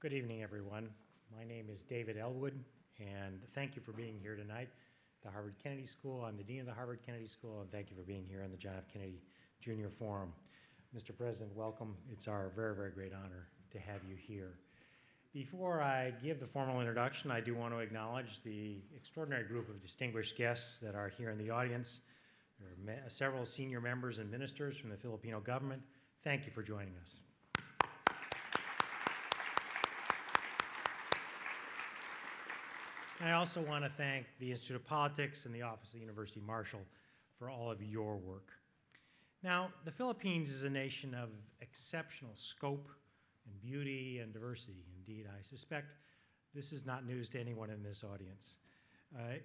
Good evening, everyone. My name is David Ellwood, and thank you for being here tonight. The Harvard Kennedy School, I'm the Dean of the Harvard Kennedy School, and thank you for being here on the John F. Kennedy Jr. Forum. Mr. President, welcome. It's our very, very great honor to have you here. Before I give the formal introduction, I do want to acknowledge the extraordinary group of distinguished guests that are here in the audience. There are several senior members and ministers from the Filipino government. Thank you for joining us. I also want to thank the Institute of Politics and the Office of the University Marshal for all of your work. Now, the Philippines is a nation of exceptional scope and beauty and diversity. Indeed, I suspect this is not news to anyone in this audience. Uh,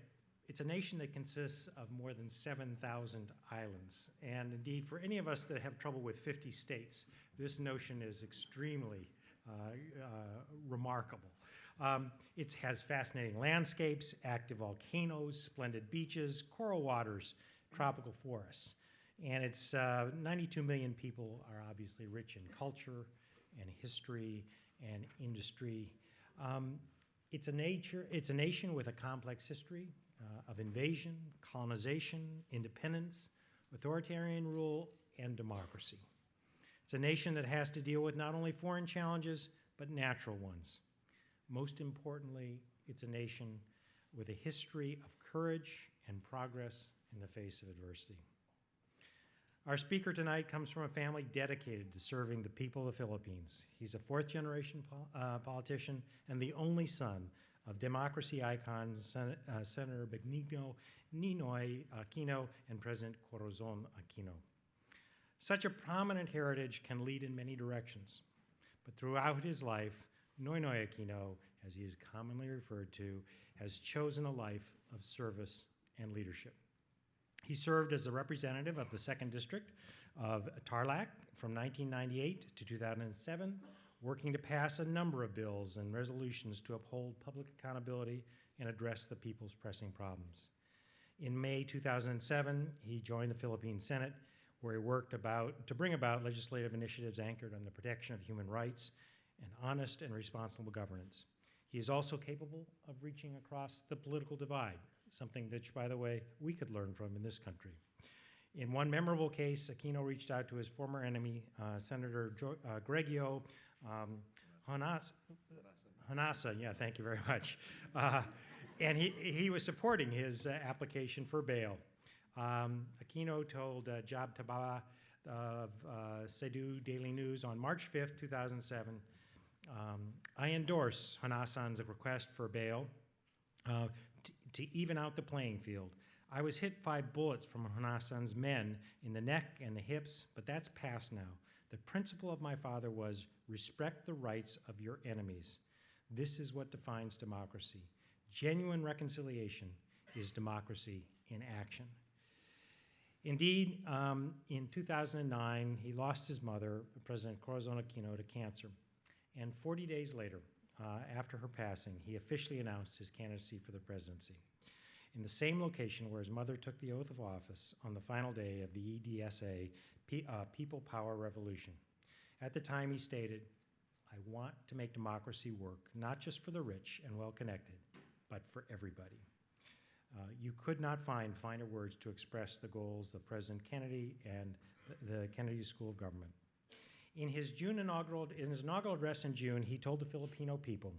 it's a nation that consists of more than 7,000 islands. And indeed, for any of us that have trouble with 50 states, this notion is extremely uh, uh, remarkable. Um, it has fascinating landscapes, active volcanoes, splendid beaches, coral waters, tropical forests. And it's uh, 92 million people are obviously rich in culture and history and industry. Um, it's, a nature, it's a nation with a complex history uh, of invasion, colonization, independence, authoritarian rule, and democracy. It's a nation that has to deal with not only foreign challenges, but natural ones. Most importantly, it's a nation with a history of courage and progress in the face of adversity. Our speaker tonight comes from a family dedicated to serving the people of the Philippines. He's a fourth generation pol uh, politician and the only son of democracy icons Sen uh, Senator Benigno Ninoy Aquino and President Corazon Aquino. Such a prominent heritage can lead in many directions, but throughout his life, Noynoy Aquino, as he is commonly referred to, has chosen a life of service and leadership. He served as the representative of the 2nd District of Tarlac from 1998 to 2007, working to pass a number of bills and resolutions to uphold public accountability and address the people's pressing problems. In May 2007, he joined the Philippine Senate, where he worked about, to bring about legislative initiatives anchored on the protection of human rights and honest and responsible governance. He is also capable of reaching across the political divide, something that, by the way, we could learn from in this country. In one memorable case, Aquino reached out to his former enemy, uh, Senator jo uh, um. Yeah, thank you very much. Uh, and he, he was supporting his uh, application for bail. Um, Aquino told uh, Job Tababa of uh, Cebu Daily News on March 5th, 2007, um, I endorse Honasan's request for bail uh, to even out the playing field. I was hit five bullets from Honasan's men in the neck and the hips, but that's past now. The principle of my father was respect the rights of your enemies. This is what defines democracy. Genuine reconciliation is democracy in action. Indeed, um, in 2009, he lost his mother, President Corazon Aquino, to cancer. And 40 days later, uh, after her passing, he officially announced his candidacy for the presidency. In the same location where his mother took the oath of office on the final day of the EDSA P uh, People Power Revolution. At the time, he stated, I want to make democracy work, not just for the rich and well connected, but for everybody. Uh, you could not find finer words to express the goals of President Kennedy and the, the Kennedy School of Government. In his June inaugural, in his inaugural address in June, he told the Filipino people,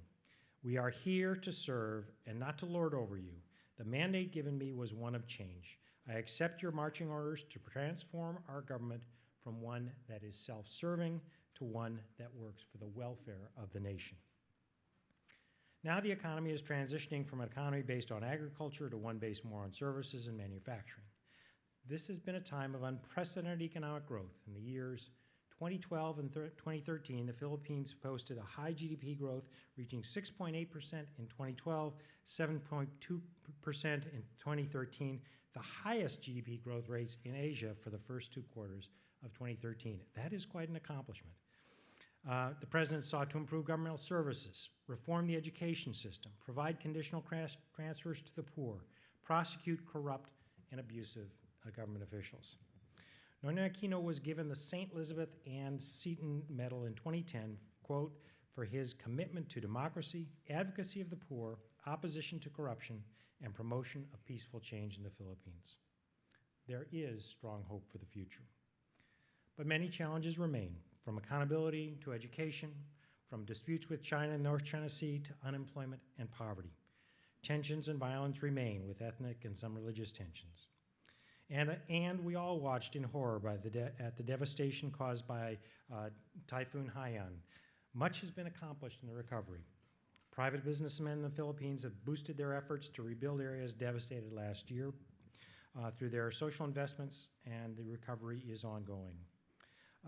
"We are here to serve and not to lord over you. The mandate given me was one of change. I accept your marching orders to transform our government from one that is self-serving to one that works for the welfare of the nation." Now the economy is transitioning from an economy based on agriculture to one based more on services and manufacturing. This has been a time of unprecedented economic growth in the years 2012 and 2013, the Philippines posted a high GDP growth, reaching 6.8% in 2012, 7.2% in 2013, the highest GDP growth rates in Asia for the first two quarters of 2013. That is quite an accomplishment. Uh, the president sought to improve governmental services, reform the education system, provide conditional transfers to the poor, prosecute corrupt and abusive uh, government officials. Noynoy Aquino was given the St. Elizabeth Ann Seton Medal in 2010, quote, for his commitment to democracy, advocacy of the poor, opposition to corruption, and promotion of peaceful change in the Philippines. There is strong hope for the future. But many challenges remain, from accountability to education, from disputes with China and the North China Sea to unemployment and poverty. Tensions and violence remain with ethnic and some religious tensions. And, and we all watched in horror by the de- at the devastation caused by uh, Typhoon Haiyan. Much has been accomplished in the recovery. Private businessmen in the Philippines have boosted their efforts to rebuild areas devastated last year uh, through their social investments, and the recovery is ongoing.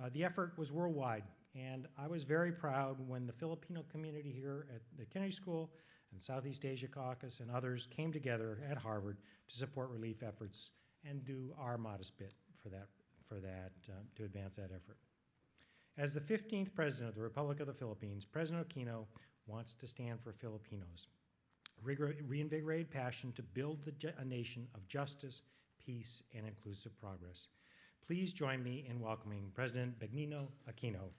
Uh, the effort was worldwide, and I was very proud when the Filipino community here at the Kennedy School and Southeast Asia Caucus and others came together at Harvard to support relief efforts and do our modest bit for that, for that uh, to advance that effort. As the 15th President of the Republic of the Philippines, President Aquino wants to stand for Filipinos, reinvigorated passion to build a nation of justice, peace, and inclusive progress. Please join me in welcoming President Benigno Aquino.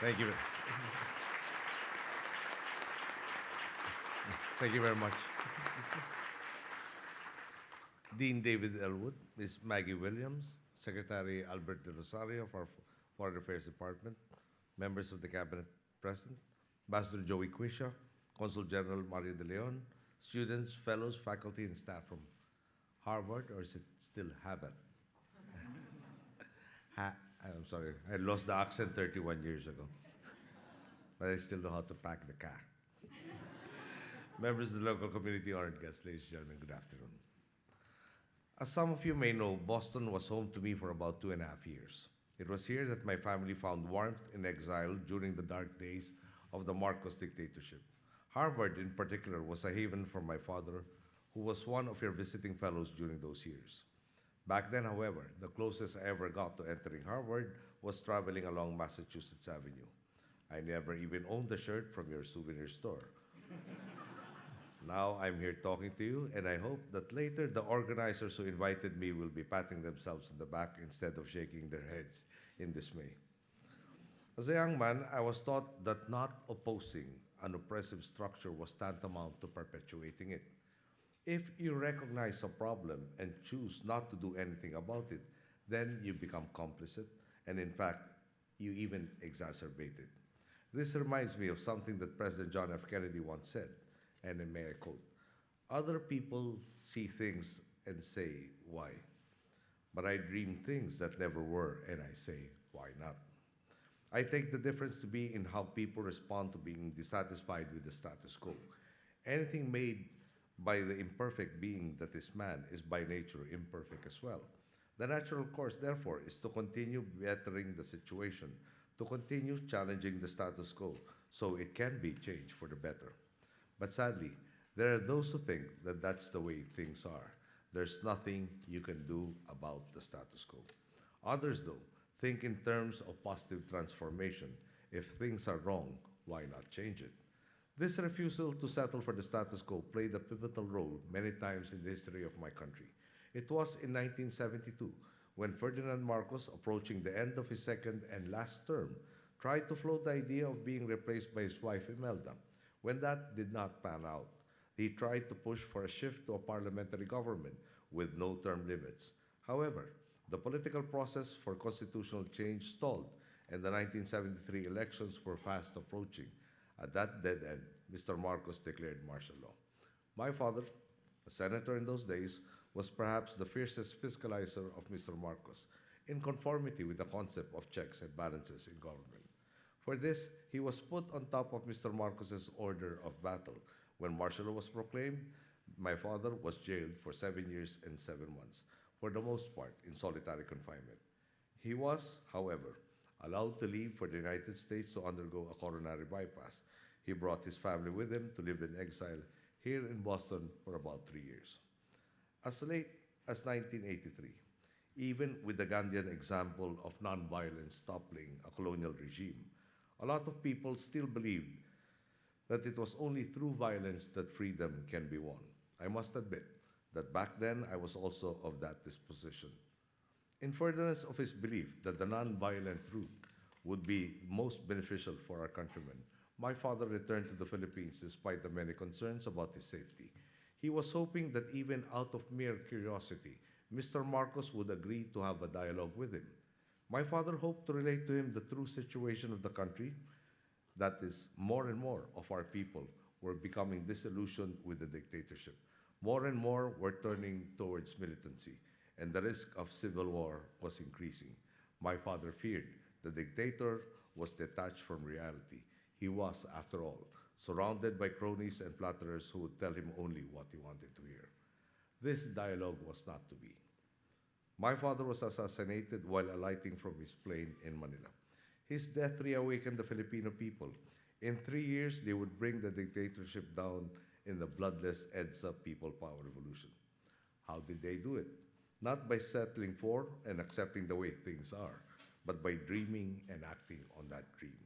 Thank you very much. Dean David Ellwood, Ms. Maggie Williams, Secretary Albert Del Rosario of our Foreign Affairs Department, members of the Cabinet present, Ambassador Joey Cuisia, Consul General Mario De Leon, students, fellows, faculty, and staff from Harvard, or is it still Harvard? ha- I'm sorry, I lost the accent 31 years ago. but I still know how to pack the car. Members of the local community, honored guests, ladies and gentlemen, good afternoon. As some of you may know, Boston was home to me for about two and a half years. It was here that my family found warmth in exile during the dark days of the Marcos dictatorship. Harvard, in particular, was a haven for my father, who was one of your visiting fellows during those years. Back then, however, the closest I ever got to entering Harvard was traveling along Massachusetts Avenue. I never even owned a shirt from your souvenir store. Now I'm here talking to you, and I hope that later the organizers who invited me will be patting themselves on the back instead of shaking their heads in dismay. As a young man, I was taught that not opposing an oppressive structure was tantamount to perpetuating it. If you recognize a problem and choose not to do anything about it, then you become complicit, and in fact, you even exacerbate it. This reminds me of something that President John F. Kennedy once said, and I may I Other people see things and say, why? But I dream things that never were, and I say, why not? I take the difference to be in how people respond to being dissatisfied with the status quo. Anything made by the imperfect being that is man is by nature imperfect as well. The natural course, therefore, is to continue bettering the situation, to continue challenging the status quo so it can be changed for the better. But sadly, there are those who think that that's the way things are. There's nothing you can do about the status quo. Others, though, Think in terms of positive transformation. If things are wrong, why not change it? This refusal to settle for the status quo played a pivotal role many times in the history of my country. It was in 1972 when Ferdinand Marcos, approaching the end of his second and last term, tried to float the idea of being replaced by his wife Imelda. When that did not pan out, he tried to push for a shift to a parliamentary government with no term limits. However, the political process for constitutional change stalled, and the 1973 elections were fast approaching. At that dead end, Mr. Marcos declared martial law. My father, a senator in those days, was perhaps the fiercest fiscalizer of Mr. Marcos, in conformity with the concept of checks and balances in government. For this, he was put on top of Mr. Marcos's order of battle. When martial was proclaimed, my father was jailed for seven years and seven months for the most part, in solitary confinement. He was, however, allowed to leave for the United States to undergo a coronary bypass. He brought his family with him to live in exile here in Boston for about three years. As late as 1983, even with the Gandhian example of nonviolence toppling a colonial regime, a lot of people still believed that it was only through violence that freedom can be won. I must admit, that back then I was also of that disposition. In furtherance of his belief that the non-violent route would be most beneficial for our countrymen, my father returned to the Philippines despite the many concerns about his safety. He was hoping that even out of mere curiosity, Mr. Marcos would agree to have a dialogue with him. My father hoped to relate to him the true situation of the country, that is, more and more of our people were becoming disillusioned with the dictatorship. More and more were turning towards militancy, and the risk of civil war was increasing. My father feared the dictator was detached from reality. He was, after all, surrounded by cronies and flatterers who would tell him only what he wanted to hear. This dialogue was not to be. My father was assassinated while alighting from his plane in Manila. His death reawakened the Filipino people. In three years, they would bring the dictatorship down in the bloodless EDSA People Power Revolution. How did they do it? Not by settling for and accepting the way things are, but by dreaming and acting on that dream.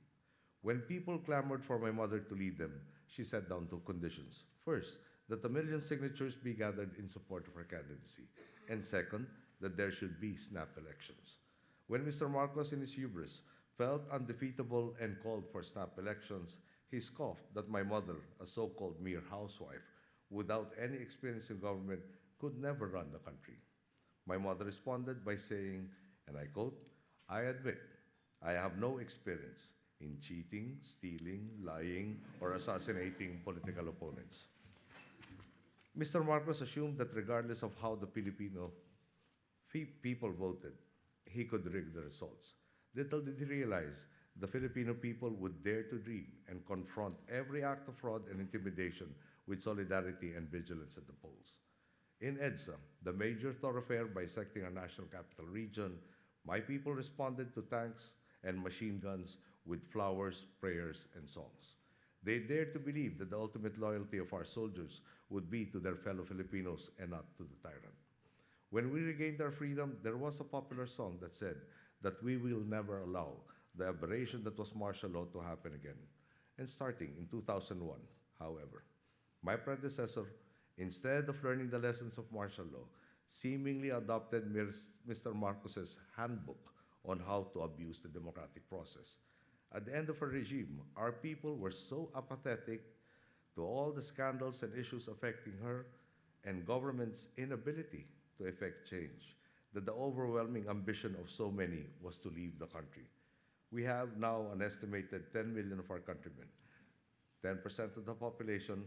When people clamored for my mother to lead them, she set down two conditions. First, that a million signatures be gathered in support of her candidacy. And second, that there should be snap elections. When Mr. Marcos, in his hubris, felt undefeatable and called for snap elections, he scoffed that my mother, a so called mere housewife, without any experience in government, could never run the country. My mother responded by saying, and I quote, I admit I have no experience in cheating, stealing, lying, or assassinating political opponents. Mr. Marcos assumed that regardless of how the Filipino people voted, he could rig the results. Little did he realize the Filipino people would dare to dream and confront every act of fraud and intimidation with solidarity and vigilance at the polls. In EDSA, the major thoroughfare bisecting our national capital region, my people responded to tanks and machine guns with flowers, prayers, and songs. They dared to believe that the ultimate loyalty of our soldiers would be to their fellow Filipinos and not to the tyrant. When we regained our freedom, there was a popular song that said that we will never allow the aberration that was martial law to happen again. And starting in 2001, however, my predecessor, instead of learning the lessons of martial law, seemingly adopted Mr. Marcos's handbook on how to abuse the democratic process. At the end of her regime, our people were so apathetic to all the scandals and issues affecting her and government's inability to effect change that the overwhelming ambition of so many was to leave the country. We have now an estimated 10 million of our countrymen, 10% of the population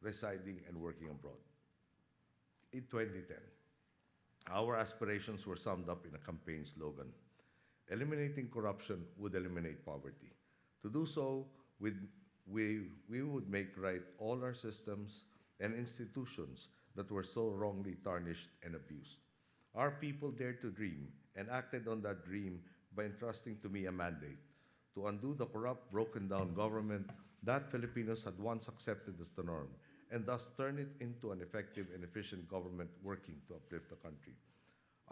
residing and working abroad. In 2010, our aspirations were summed up in a campaign slogan Eliminating corruption would eliminate poverty. To do so, we, we would make right all our systems and institutions that were so wrongly tarnished and abused. Our people dared to dream and acted on that dream by entrusting to me a mandate to undo the corrupt, broken down government that Filipinos had once accepted as the norm and thus turn it into an effective and efficient government working to uplift the country.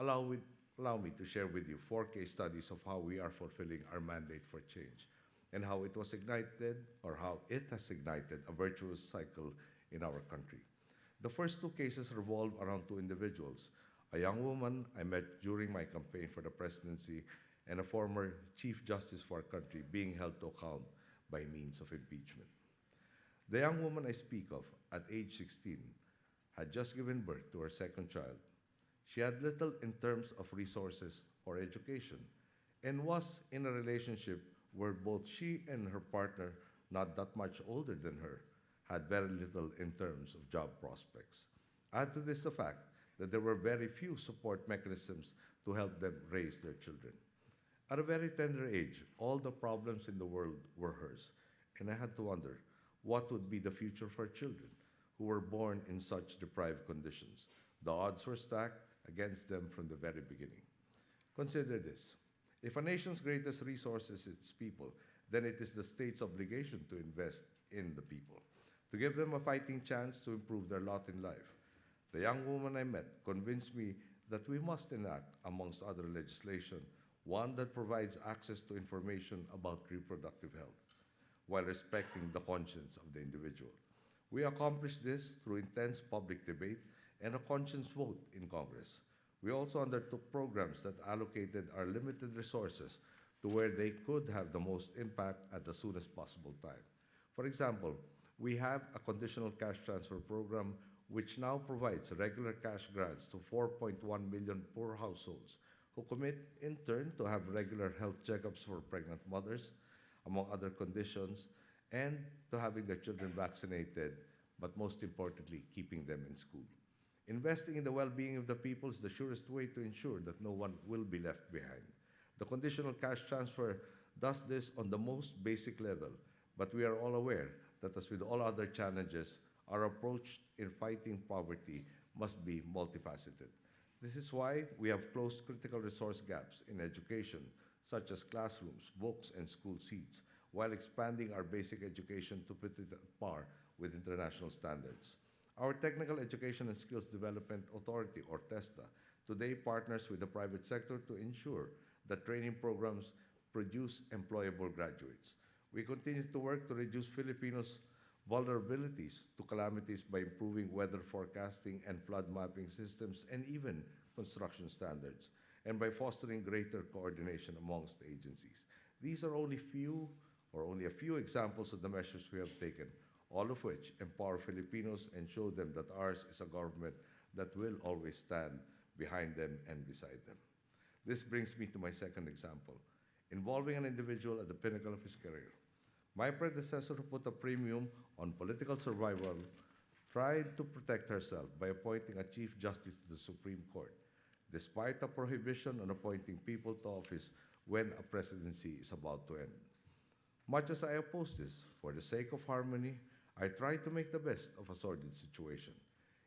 Allow, with, allow me to share with you four case studies of how we are fulfilling our mandate for change and how it was ignited or how it has ignited a virtuous cycle in our country. The first two cases revolve around two individuals a young woman I met during my campaign for the presidency and a former Chief Justice for our country being held to account by means of impeachment. The young woman I speak of, at age 16, had just given birth to her second child. She had little in terms of resources or education and was in a relationship where both she and her partner, not that much older than her, had very little in terms of job prospects. Add to this the fact that there were very few support mechanisms to help them raise their children. At a very tender age, all the problems in the world were hers, and I had to wonder what would be the future for children who were born in such deprived conditions. The odds were stacked against them from the very beginning. Consider this if a nation's greatest resource is its people, then it is the state's obligation to invest in the people, to give them a fighting chance to improve their lot in life. The young woman I met convinced me that we must enact, amongst other legislation, one that provides access to information about reproductive health while respecting the conscience of the individual. We accomplished this through intense public debate and a conscience vote in Congress. We also undertook programs that allocated our limited resources to where they could have the most impact at the soonest possible time. For example, we have a conditional cash transfer program which now provides regular cash grants to 4.1 million poor households who commit in turn to have regular health checkups for pregnant mothers, among other conditions, and to having their children vaccinated, but most importantly, keeping them in school. Investing in the well being of the people is the surest way to ensure that no one will be left behind. The conditional cash transfer does this on the most basic level, but we are all aware that, as with all other challenges, our approach in fighting poverty must be multifaceted. This is why we have closed critical resource gaps in education, such as classrooms, books, and school seats, while expanding our basic education to put it at par with international standards. Our Technical Education and Skills Development Authority, or TESDA, today partners with the private sector to ensure that training programs produce employable graduates. We continue to work to reduce Filipinos' vulnerabilities to calamities by improving weather forecasting and flood mapping systems and even construction standards, and by fostering greater coordination amongst agencies. These are only few or only a few examples of the measures we have taken, all of which empower Filipinos and show them that ours is a government that will always stand behind them and beside them. This brings me to my second example, involving an individual at the pinnacle of his career. My predecessor, who put a premium on political survival, tried to protect herself by appointing a Chief Justice to the Supreme Court, despite a prohibition on appointing people to office when a presidency is about to end. Much as I oppose this, for the sake of harmony, I tried to make the best of a sordid situation.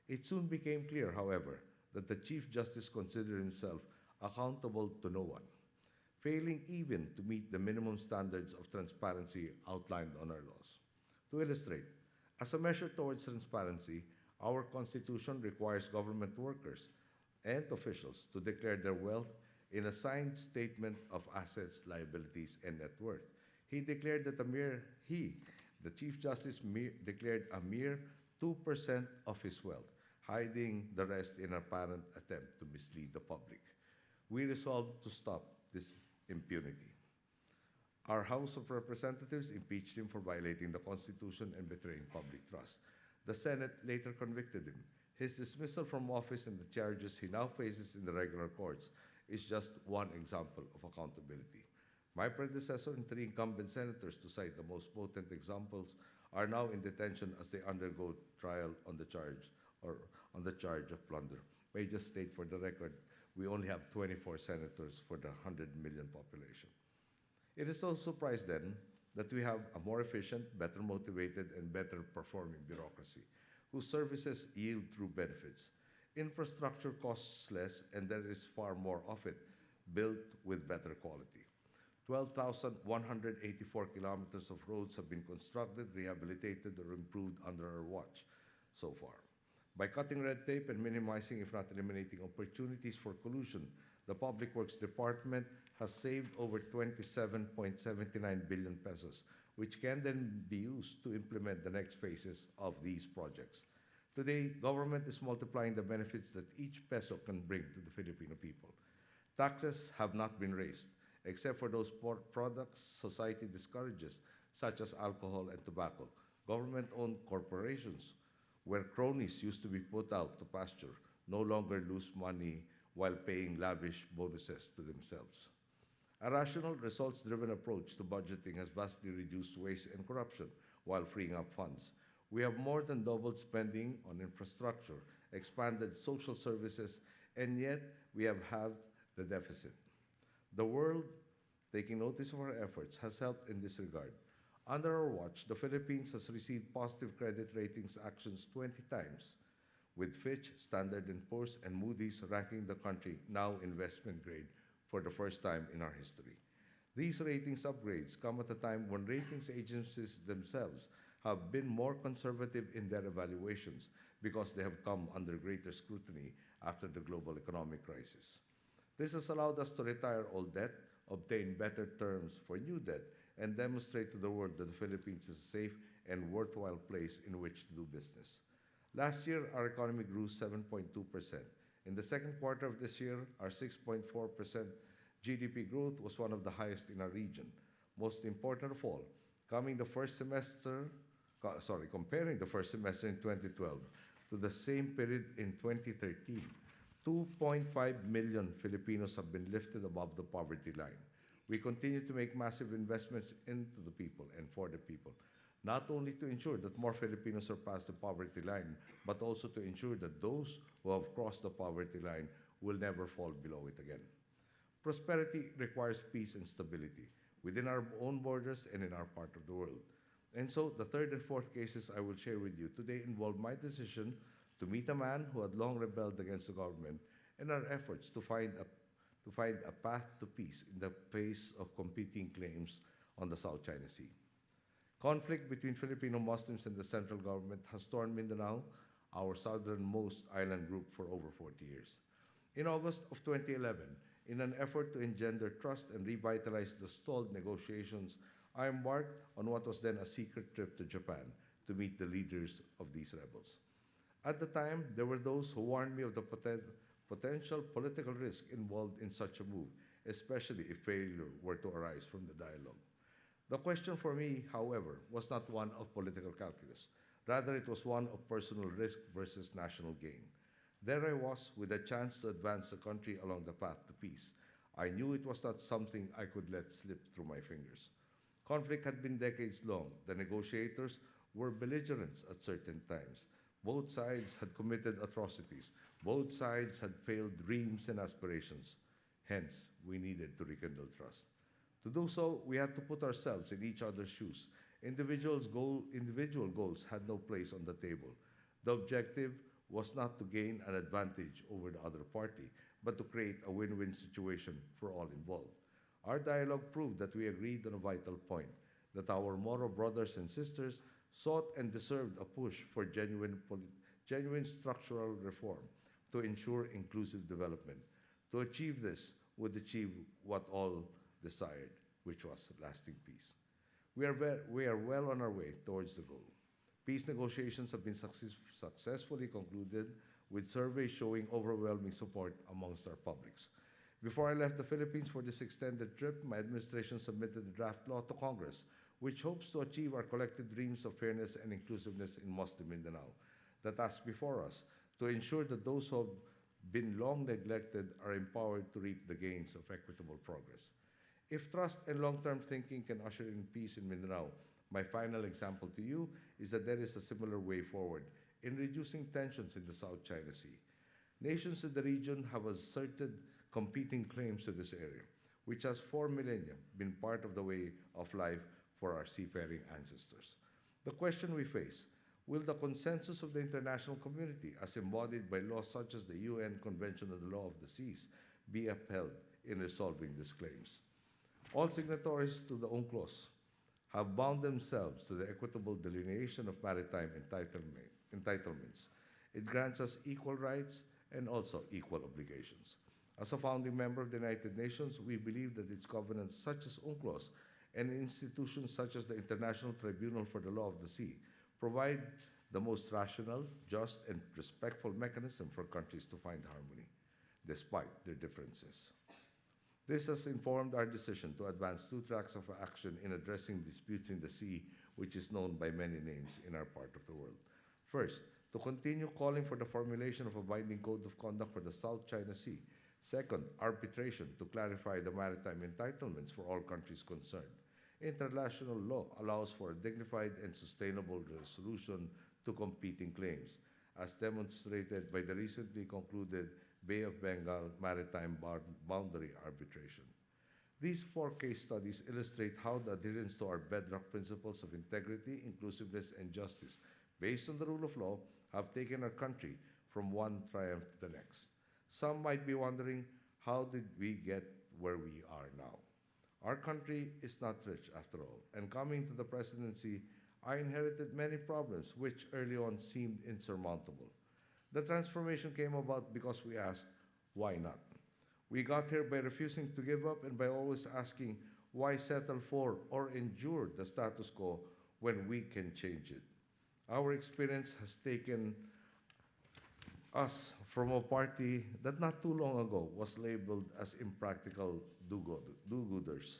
It soon became clear, however, that the Chief Justice considered himself accountable to no one, failing even to meet the minimum standards of transparency outlined on our laws. To illustrate, as a measure towards transparency, our Constitution requires government workers and officials to declare their wealth in a signed statement of assets, liabilities, and net worth. He declared that a mere he, the Chief Justice, mere, declared a mere 2% of his wealth, hiding the rest in an apparent attempt to mislead the public. We resolved to stop this impunity. Our House of Representatives impeached him for violating the Constitution and betraying public trust. The Senate later convicted him. His dismissal from office and the charges he now faces in the regular courts is just one example of accountability. My predecessor and three incumbent senators, to cite the most potent examples, are now in detention as they undergo trial on the charge or on the charge of plunder. May I just state for the record, we only have 24 senators for the 100 million population. It is no surprise then that we have a more efficient, better motivated, and better performing bureaucracy whose services yield true benefits. Infrastructure costs less, and there is far more of it built with better quality. 12,184 kilometers of roads have been constructed, rehabilitated, or improved under our watch so far. By cutting red tape and minimizing, if not eliminating, opportunities for collusion, the Public Works Department has saved over 27.79 billion pesos, which can then be used to implement the next phases of these projects. Today, government is multiplying the benefits that each peso can bring to the Filipino people. Taxes have not been raised, except for those products society discourages, such as alcohol and tobacco. Government owned corporations, where cronies used to be put out to pasture, no longer lose money while paying lavish bonuses to themselves. A rational, results driven approach to budgeting has vastly reduced waste and corruption while freeing up funds. We have more than doubled spending on infrastructure, expanded social services, and yet we have halved the deficit. The world, taking notice of our efforts, has helped in this regard. Under our watch, the Philippines has received positive credit ratings actions 20 times, with Fitch, Standard & Poor's, and Moody's ranking the country now investment grade for the first time in our history. These ratings upgrades come at a time when ratings agencies themselves have been more conservative in their evaluations because they have come under greater scrutiny after the global economic crisis. This has allowed us to retire old debt, obtain better terms for new debt, and demonstrate to the world that the Philippines is a safe and worthwhile place in which to do business. Last year, our economy grew 7.2%, In the second quarter of this year, our 6.4% GDP growth was one of the highest in our region. Most important of all, coming the first semester, sorry, comparing the first semester in 2012 to the same period in 2013, 2.5 million Filipinos have been lifted above the poverty line. We continue to make massive investments into the people and for the people, not only to ensure that more Filipinos surpass the poverty line, but also to ensure that those who have crossed the poverty line will never fall below it again. Prosperity requires peace and stability within our own borders and in our part of the world. And so, the third and fourth cases I will share with you today involve my decision to meet a man who had long rebelled against the government and our efforts to find a, to find a path to peace in the face of competing claims on the South China Sea. Conflict between Filipino Muslims and the central government has torn Mindanao, our southernmost island group, for over 40 years. In August of 2011, in an effort to engender trust and revitalize the stalled negotiations, I embarked on what was then a secret trip to Japan to meet the leaders of these rebels. At the time, there were those who warned me of the poten- potential political risk involved in such a move, especially if failure were to arise from the dialogue. The question for me, however, was not one of political calculus. Rather, it was one of personal risk versus national gain. There I was with a chance to advance the country along the path to peace. I knew it was not something I could let slip through my fingers. Conflict had been decades long. The negotiators were belligerents at certain times. Both sides had committed atrocities. Both sides had failed dreams and aspirations. Hence, we needed to rekindle trust. To do so, we had to put ourselves in each other's shoes. Individuals goal, individual goals had no place on the table. The objective was not to gain an advantage over the other party, but to create a win win situation for all involved. Our dialogue proved that we agreed on a vital point that our Moro brothers and sisters sought and deserved a push for genuine, genuine structural reform to ensure inclusive development. To achieve this would achieve what all desired, which was lasting peace. We are, ve- we are well on our way towards the goal. Peace negotiations have been success- successfully concluded with surveys showing overwhelming support amongst our publics. Before I left the Philippines for this extended trip, my administration submitted a draft law to Congress, which hopes to achieve our collective dreams of fairness and inclusiveness in Muslim Mindanao. The task before us to ensure that those who have been long neglected are empowered to reap the gains of equitable progress. If trust and long term thinking can usher in peace in Mindanao, my final example to you is that there is a similar way forward in reducing tensions in the South China Sea. Nations in the region have asserted competing claims to this area, which has for millennia been part of the way of life for our seafaring ancestors. The question we face will the consensus of the international community, as embodied by laws such as the UN Convention on the Law of the Seas, be upheld in resolving these claims? All signatories to the UNCLOS have bound themselves to the equitable delineation of maritime entitlement, entitlements. It grants us equal rights and also equal obligations. As a founding member of the United Nations, we believe that its covenants, such as UNCLOS, and institutions such as the International Tribunal for the Law of the Sea, provide the most rational, just, and respectful mechanism for countries to find harmony, despite their differences. This has informed our decision to advance two tracks of action in addressing disputes in the sea, which is known by many names in our part of the world. First, to continue calling for the formulation of a binding code of conduct for the South China Sea. Second, arbitration to clarify the maritime entitlements for all countries concerned. International law allows for a dignified and sustainable resolution to competing claims, as demonstrated by the recently concluded Bay of Bengal Maritime Boundary Arbitration. These four case studies illustrate how the adherence to our bedrock principles of integrity, inclusiveness, and justice, based on the rule of law, have taken our country from one triumph to the next. Some might be wondering, how did we get where we are now? Our country is not rich after all, and coming to the presidency, I inherited many problems which early on seemed insurmountable. The transformation came about because we asked, why not? We got here by refusing to give up and by always asking, why settle for or endure the status quo when we can change it? Our experience has taken us from a party that not too long ago was labeled as impractical do-gooders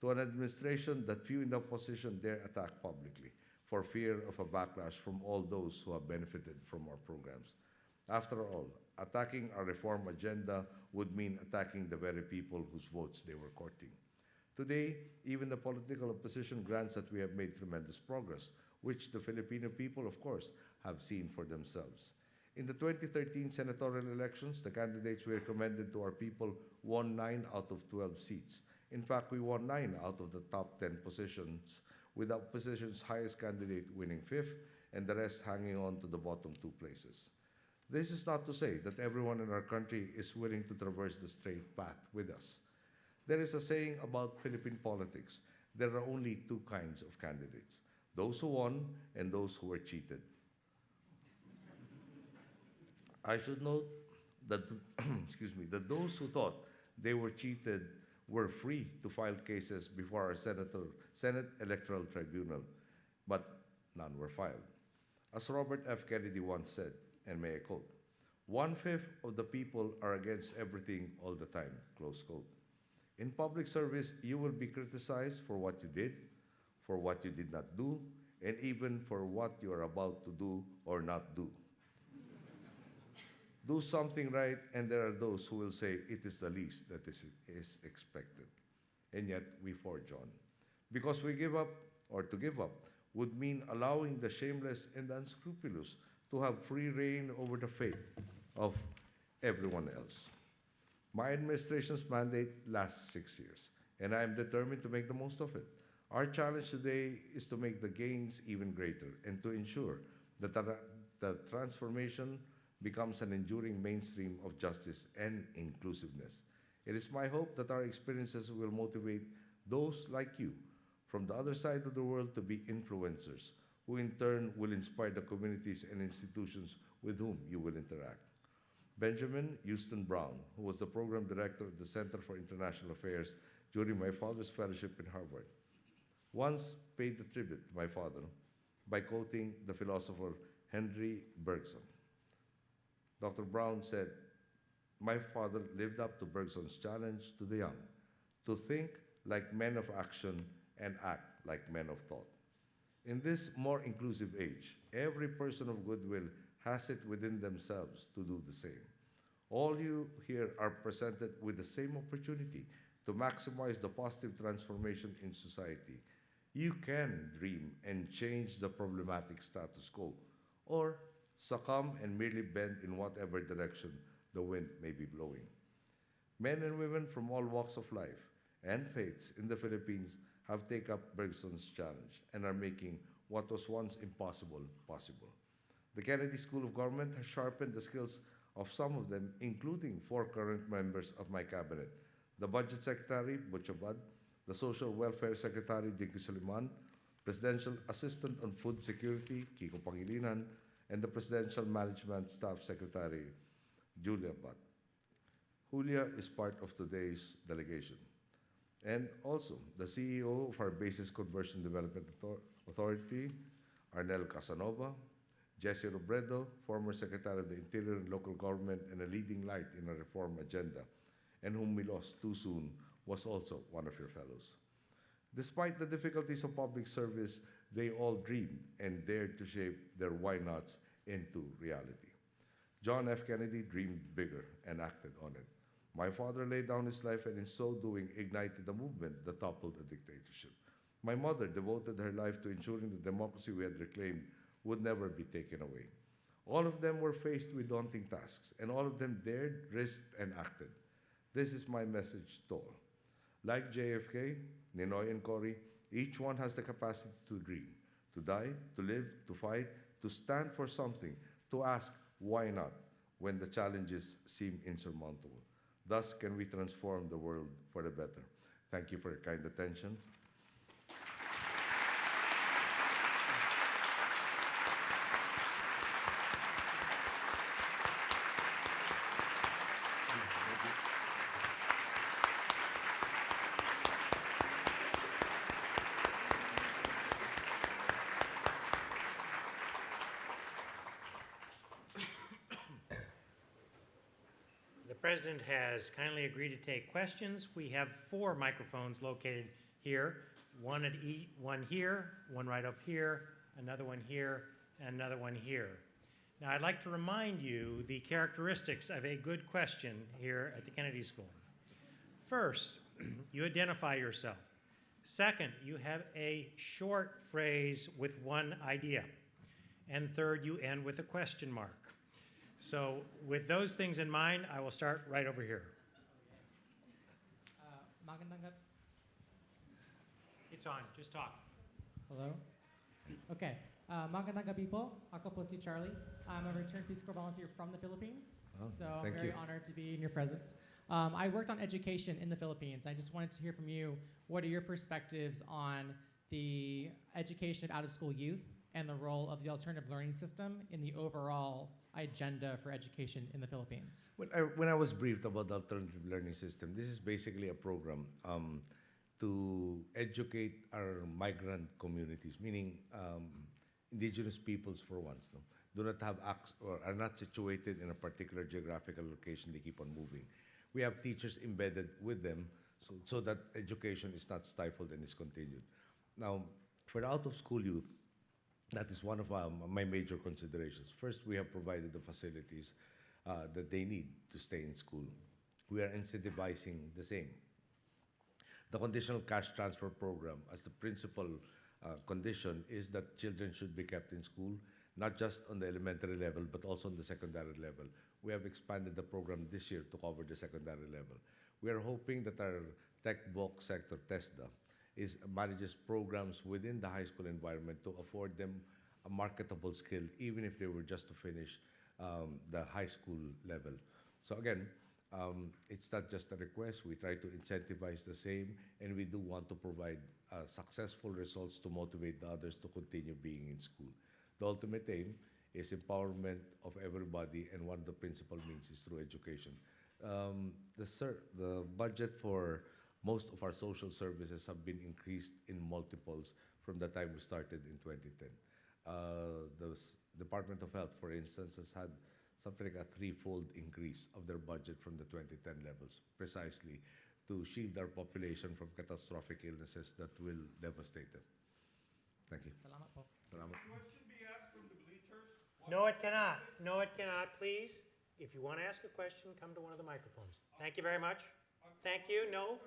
to an administration that few in the opposition dare attack publicly for fear of a backlash from all those who have benefited from our programs. After all, attacking our reform agenda would mean attacking the very people whose votes they were courting. Today, even the political opposition grants that we have made tremendous progress, which the Filipino people, of course, have seen for themselves. In the 2013 senatorial elections, the candidates we recommended to our people won 9 out of 12 seats. In fact, we won 9 out of the top 10 positions, with the opposition's highest candidate winning fifth and the rest hanging on to the bottom two places. This is not to say that everyone in our country is willing to traverse the straight path with us. There is a saying about Philippine politics there are only two kinds of candidates those who won and those who were cheated. I should note that, excuse me, that those who thought they were cheated were free to file cases before our Senator, Senate Electoral Tribunal, but none were filed. As Robert F. Kennedy once said, and may I quote, one fifth of the people are against everything all the time, close quote. In public service, you will be criticized for what you did, for what you did not do, and even for what you are about to do or not do. Do something right, and there are those who will say it is the least that is, is expected. And yet we forge on. Because we give up, or to give up, would mean allowing the shameless and unscrupulous to have free reign over the fate of everyone else. My administration's mandate lasts six years, and I am determined to make the most of it. Our challenge today is to make the gains even greater and to ensure that the, the transformation becomes an enduring mainstream of justice and inclusiveness. It is my hope that our experiences will motivate those like you from the other side of the world to be influencers, who in turn will inspire the communities and institutions with whom you will interact. Benjamin Houston Brown, who was the program director of the Center for International Affairs during my father's fellowship in Harvard, once paid the tribute to my father by quoting the philosopher Henry Bergson. Dr. Brown said, My father lived up to Bergson's challenge to the young to think like men of action and act like men of thought. In this more inclusive age, every person of goodwill has it within themselves to do the same. All you here are presented with the same opportunity to maximize the positive transformation in society. You can dream and change the problematic status quo, or succumb and merely bend in whatever direction the wind may be blowing. Men and women from all walks of life and faiths in the Philippines have taken up Bergson's challenge and are making what was once impossible possible. The Kennedy School of Government has sharpened the skills of some of them, including four current members of my cabinet the Budget Secretary, Butch Abad, the Social Welfare Secretary, Dinky Soliman, Presidential Assistant on Food Security, Kiko Pangilinan, and the Presidential Management Staff Secretary, Julia Abad. Julia is part of today's delegation. And also, the CEO of our Bases Conversion Development Authority, Arnel Casanova, Jesse Robredo, former Secretary of the Interior and Local Government and a leading light in a reform agenda, and whom we lost too soon, was also one of your fellows. Despite the difficulties of public service, they all dreamed and dared to shape their why nots into reality. John F. Kennedy dreamed bigger and acted on it. My father laid down his life and in so doing ignited a movement that toppled a dictatorship. My mother devoted her life to ensuring the democracy we had reclaimed would never be taken away. All of them were faced with daunting tasks, and all of them dared, risked, and acted. This is my message to all. Like JFK, Ninoy, and Cory, each one has the capacity to dream, to die, to live, to fight, to stand for something, to ask, why not, when the challenges seem insurmountable. Thus can we transform the world for the better. Thank you for your kind attention. President has kindly agreed to take questions. We have four microphones located here, one at e, one here, one right up here, another one here, and another one here. Now, I'd like to remind you the characteristics of a good question here at the Kennedy School. First, you identify yourself. Second, you have a short phrase with one idea. And third, you end with a question mark. So, with those things in mind, I will start right over here. Uh, It's on, just talk. Hello? Okay. Uh, magandang gabi po. Ako po si Charlie. I'm a returned Peace Corps volunteer from the Philippines. Oh, So I'm very you. honored to be in your presence. Um, I worked on education in the Philippines. I just wanted to hear from you. What are your perspectives on the education of out-of-school youth and the role of the alternative learning system in the overall agenda for education in the Philippines? When I, when I was briefed about the alternative learning system, this is basically a program um, to educate our migrant communities, meaning um, indigenous peoples for once, no? do not have access or are not situated in a particular geographical location. They keep on moving. We have teachers embedded with them so, so that education is not stifled and is continued. Now, for out-of-school youth, that is one of um, my major considerations. First, we have provided the facilities uh, that they need to stay in school. We are incentivizing the same. The conditional cash transfer program, as the principal uh, condition, is that children should be kept in school, not just on the elementary level, but also on the secondary level. We have expanded the program this year to cover the secondary level. We are hoping that our tech-voc sector, TESDA, is manages programs within the high school environment to afford them a marketable skill, even if they were just to finish um, the high school level. So again, um, it's not just a request. We try to incentivize the same, and we do want to provide uh, successful results to motivate the others to continue being in school. The ultimate aim is empowerment of everybody, and one of the principal means is through education. Um, the, the budget for most of our social services have been increased in multiples from the time we started in 2010. Uh, the s- Department of Health, for instance, has had something like a threefold increase of their budget from the 2010 levels, precisely to shield our population from catastrophic illnesses that will devastate them. Thank you. Salamat po. Salamat. Question be asked from the bleachers? No, it cannot. No, it cannot, please. If you want to ask a question, come to one of the microphones. Thank you very much. Thank you. No,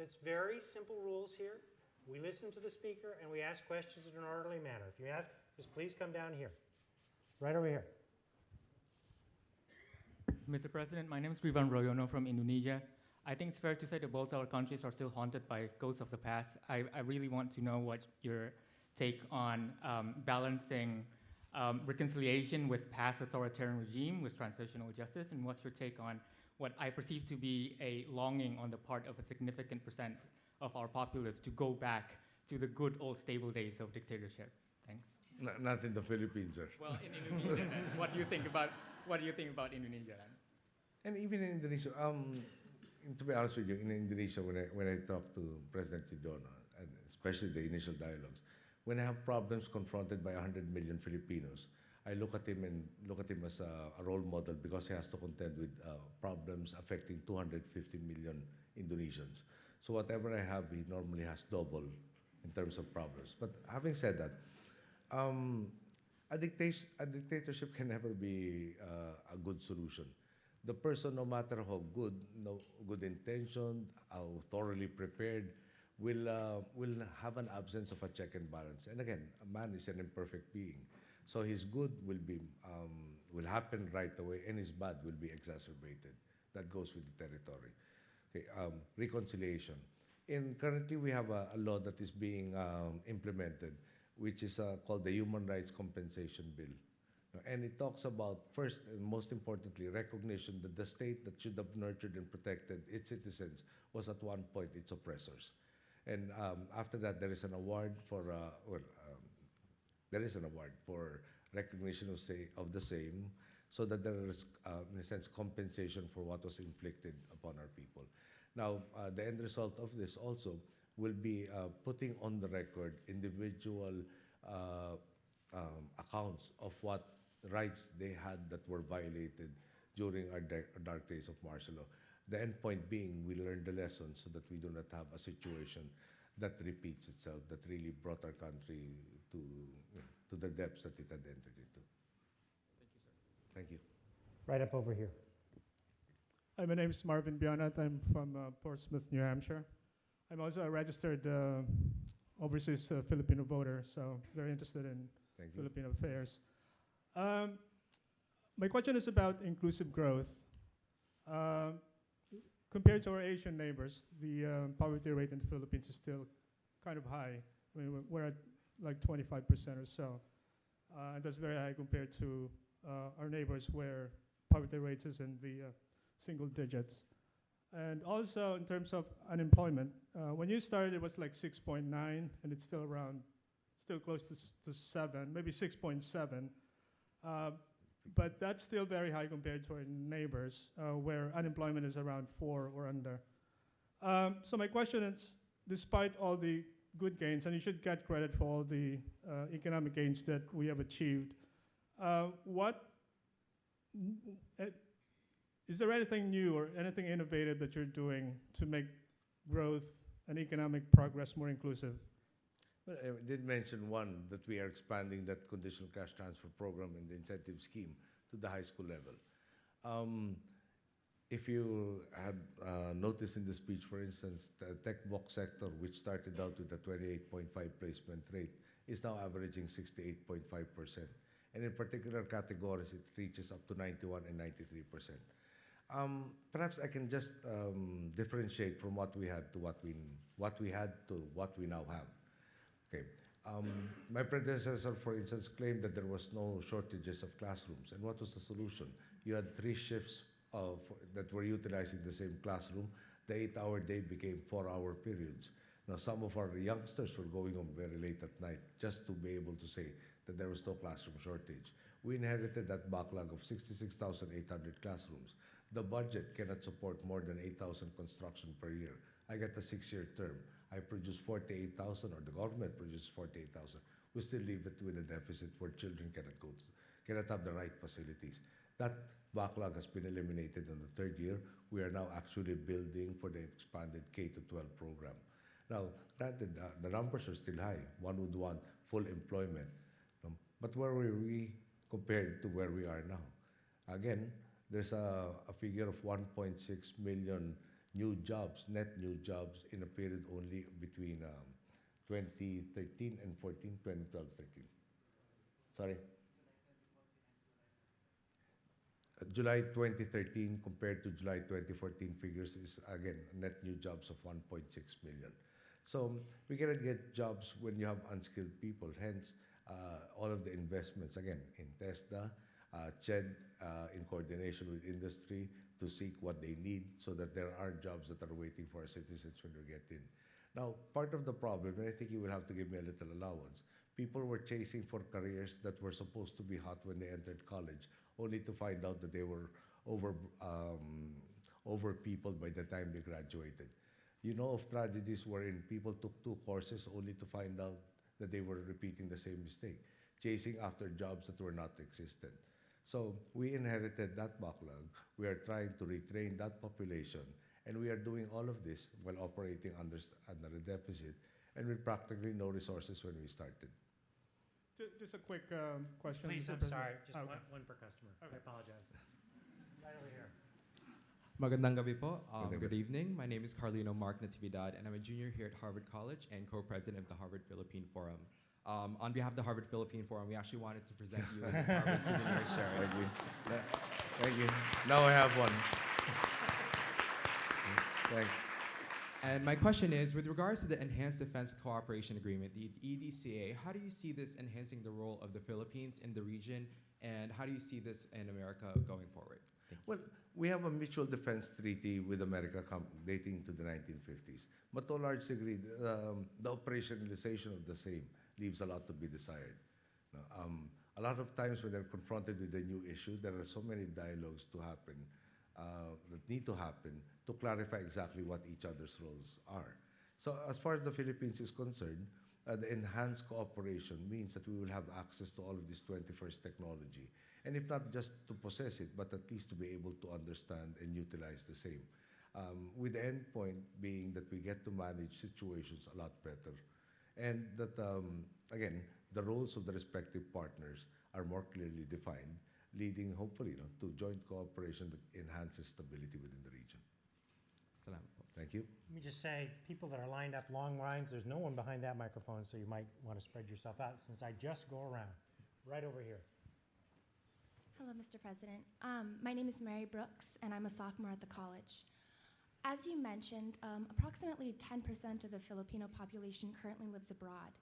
it's very simple rules here. We listen to the speaker and we ask questions in an orderly manner. If you have, just please come down here. Right over here. Mr. President, my name is Rivan Royono from Indonesia. I think it's fair to say that both our countries are still haunted by ghosts of the past. I, I really want to know what your take on um, balancing um, reconciliation with past authoritarian regime with transitional justice, and what's your take on what I perceive to be a longing on the part of a significant percent of our populace to go back to the good old stable days of dictatorship? Thanks. N- not in the Philippines, sir. Well, in Indonesia, then, what do you think about what do you think about Indonesia? Then? And even in Indonesia, um, to be honest with you, in Indonesia, when I, when I talk to President Yudhoyono, and especially the initial dialogues, when I have problems confronted by 100 million Filipinos, I look at him and look at him as a, a role model because he has to contend with uh, problems affecting 250 million Indonesians. So whatever I have, he normally has double in terms of problems. But having said that, um, a, dictation, a dictatorship can never be uh, a good solution. The person, no matter how good, no good intentioned, how thoroughly prepared, will uh, will have an absence of a check and balance. And again, a man is an imperfect being, so his good will be um, will happen right away, and his bad will be exacerbated. That goes with the territory. Okay, um, reconciliation. In currently, we have a, a law that is being um, implemented, which is uh, called the Human Rights Compensation Bill. And it talks about, first and most importantly, recognition that the state that should have nurtured and protected its citizens was at one point its oppressors. And um, after that, there is an award for, uh, well, there is an award for recognition of, say, of the same, so that there is, uh, in a sense, compensation for what was inflicted upon our people. Now, uh, the end result of this also will be uh, putting on the record individual uh, um, accounts of what rights they had that were violated during our, dark days of martial law. The end point being, we learn the lesson so that we do not have a situation that repeats itself, that really brought our country to, to the depths that it had entered into. Thank you. thank you. Right up over here. Hi, my name is Marvin Bionat. I'm from uh, Portsmouth, New Hampshire. I'm also a registered uh, overseas uh, Filipino voter, so very interested in Thank you. Filipino affairs. Um, my question is about inclusive growth. Um compared to our Asian neighbors, the um, poverty rate in the Philippines is still kind of high. I mean, we're- we're at like 25% or so. Uh, and that's very high compared to uh, our neighbors where poverty rates is in the uh, single digits. And also in terms of unemployment, uh, when you started it was like 6.9 and it's still around, still close to, to 7, maybe 6.7. Uh, but that's still very high compared to our neighbors uh, where unemployment is around 4 or under. Um, so my question is, despite all the good gains, and you should get credit for all the uh, economic gains that we have achieved, uh, what uh, is there anything new or anything innovative that you're doing to make growth and economic progress more inclusive? Well, I did mention one, that we are expanding that conditional cash transfer program and the incentive scheme to the high school level. Um, If you had uh, noticed in the speech, for instance, the tech-voc sector, which started out with a 28.5 placement rate, is now averaging 68.5%. And in particular categories, it reaches up to 91 and 93%. Um, perhaps I can just um, differentiate from what we had to what we, what we had to what we now have. Okay. Um, my predecessor, for instance, claimed that there was no shortages of classrooms. And what was the solution? You had three shifts that were utilizing the same classroom. The eight-hour day became four-hour periods. Now, some of our youngsters were going home very late at night just to be able to say that there was no classroom shortage. We inherited that backlog of 66,800 classrooms. The budget cannot support more than 8,000 construction per year. I get a six-year term. I produce 48,000, or the government produces 48,000. We still leave it with a deficit where children cannot go, to, cannot have the right facilities. That backlog has been eliminated in the third year. We are now actually building for the expanded K to 12 program. Now, granted, uh, the numbers are still high. One would want full employment. Um, but where were we compared to where we are now? Again, there's a, a figure of 1.6 million new jobs, net new jobs, in a period only between um, 2013 and 14, 2012, 13. Sorry? Uh, July 2013 compared to July 2014 figures is again net new jobs of 1.6 million. So we cannot get jobs when you have unskilled people. Hence, uh, all of the investments again in TESDA, uh, CHED uh, in coordination with industry to seek what they need so that there are jobs that are waiting for our citizens when we get in. Now, part of the problem, and I think you will have to give me a little allowance, people were chasing for careers that were supposed to be hot when they entered college, only to find out that they were over, um, over people by the time they graduated. You know of tragedies wherein people took two courses only to find out that they were repeating the same mistake, chasing after jobs that were not existent. So we inherited that backlog. We are trying to retrain that population, and we are doing all of this while operating under, under a deficit and with practically no resources when we started. Ju- Just a quick um, question. Please, Mr. I'm President. sorry, just Okay. one, one per customer. I Okay. apologize. Right over here. Magandang gabi po. Um, Magandang good evening. My name is Carlino Mark Natividad, and I'm a junior here at Harvard College and co-president of the Harvard Philippine Forum. Um, on behalf of the Harvard Philippine Forum, we actually wanted to present you with this Harvard souvenir shirt. Thank you. Thank you. Now I have one. Thanks. And my question is, with regards to the Enhanced Defense Cooperation Agreement, the EDCA, how do you see this enhancing the role of the Philippines in the region, and how do you see this in America going forward? Well, we have a mutual defense treaty with America dating to the 1950s. But to a large degree, um, the operationalization of the same leaves a lot to be desired. Um, a lot of times when they're confronted with a new issue, there are so many dialogues to happen, uh, that need to happen to clarify exactly what each other's roles are. So as far as the Philippines is concerned, uh, the enhanced cooperation means that we will have access to all of this 21st technology. And if not just to possess it, but at least to be able to understand and utilize the same. Um, with the end point being that we get to manage situations a lot better. And that, um, again, the roles of the respective partners are more clearly defined, leading hopefully you know, to joint cooperation that enhances stability within the region. Salamat. Thank you. Let me just say, people that are lined up long lines, there's no one behind that microphone, so you might want to spread yourself out since I just go around. Right over here. Hello, Mr. President. Um, my name is Mary Brooks, and I'm a sophomore at the college. As you mentioned, um, approximately 10% of the Filipino population currently lives abroad.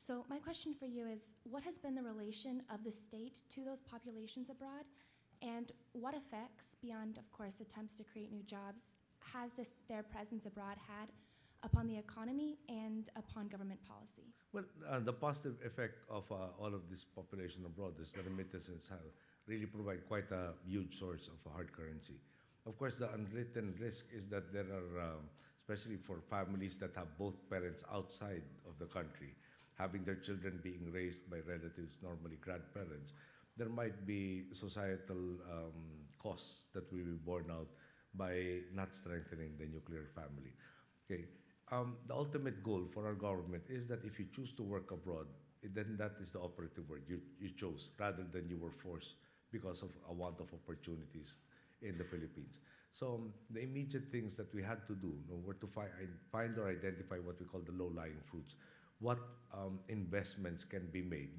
So, my question for you is what has been the relation of the state to those populations abroad? And what effects, beyond, of course, attempts to create new jobs, has this, their presence abroad had upon the economy and upon government policy? Well, uh, the positive effect of uh, all of this population abroad is the remittances have really provide quite a huge source of hard currency. Of course, the unwritten risk is that there are, um, especially for families that have both parents outside of the country, having their children being raised by relatives, normally grandparents, there might be societal um, costs that will be borne out by not strengthening the nuclear family. Okay. Um, the ultimate goal for our government is that if you choose to work abroad, then that is the operative word you, you chose rather than you were forced because of a want of opportunities in the Philippines. So um, the immediate things that we had to do you know, were to find, find or identify what we call the low-lying fruits. What um, investments can be made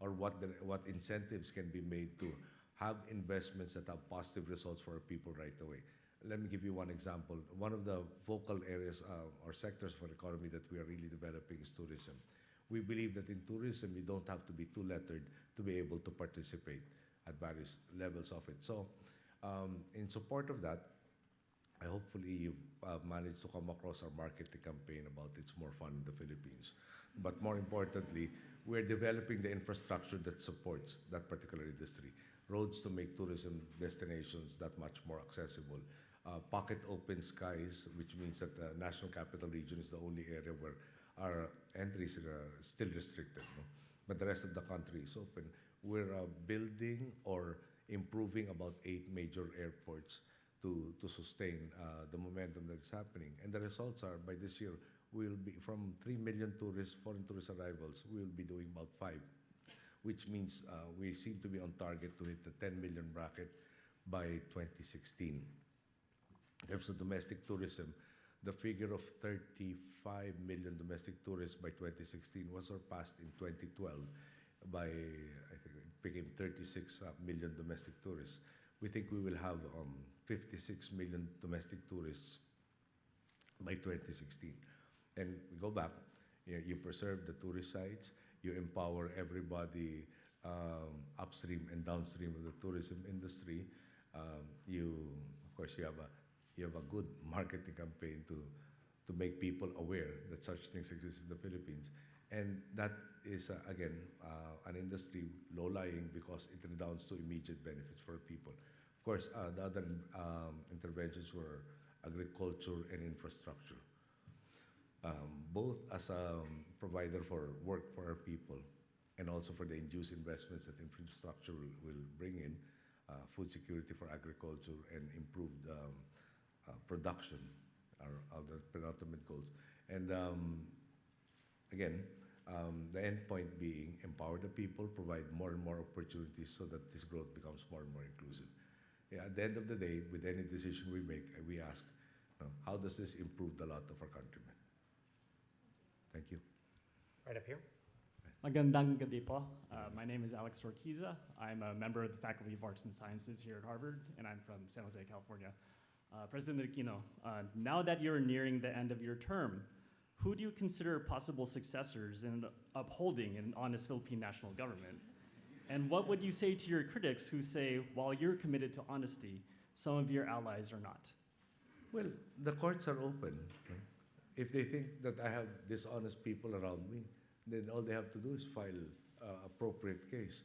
or what, the, what incentives can be made to have investments that have positive results for our people right away. Let me give you one example. One of the focal areas uh, or sectors for the economy that we are really developing is tourism. We believe that in tourism, you don't have to be two-lettered to be able to participate at various levels of it. So, um, in support of that, I hopefully you've uh, managed to come across our marketing campaign about It's More Fun in the Philippines. But more importantly, we're developing the infrastructure that supports that particular industry. Roads to make tourism destinations that much more accessible. Uh, pocket open skies, which means that the National Capital Region is the only area where our entries are still restricted. No? But the rest of the country is open. We're uh, building or improving about eight major airports to, to sustain uh, the momentum that's happening. And the results are by this year, we'll be from 3 million tourists, foreign tourist arrivals, we'll be doing about five, which means uh, we seem to be on target to hit the 10 million bracket by 2016. In terms of domestic tourism, the figure of 35 million domestic tourists by 2016 was surpassed in 2012 by, I think it became 36 uh, domestic tourists. We think we will have um, 56 million domestic tourists by 2016. And go back, you, know, you preserve the tourist sites, you empower everybody um, upstream and downstream of the tourism industry. Um, you, of course, you have a you have a good marketing campaign to to make people aware that such things exist in the Philippines. And that is, uh, again, uh, an industry low-lying because it redounds to immediate benefits for people. Of course, uh, the other um, interventions were agriculture and infrastructure. Um, both as a um, provider for work for our people and also for the induced investments that infrastructure will, will bring in, uh, food security for agriculture and improved um, uh, production are, the penultimate goals. And um, again, um, the end point being empower the people, provide more and more opportunities so that this growth becomes more and more inclusive. Yeah, at the end of the day, with any decision we make, we ask, you know, how does this improve the lot of our countrymen? Thank you. Right up here. Magandang gabi po. Uh, my name is Alex Orquiza. I'm a member of the Faculty of Arts and Sciences here at Harvard, and I'm from San Jose, California. Uh, President Aquino, uh, now that you're nearing the end of your term, who do you consider possible successors in upholding an honest Philippine national government? And what would you say to your critics who say, while you're committed to honesty, some of your allies are not? Well, the courts are open. right? If they think that I have dishonest people around me, then all they have to do is file uh, appropriate case.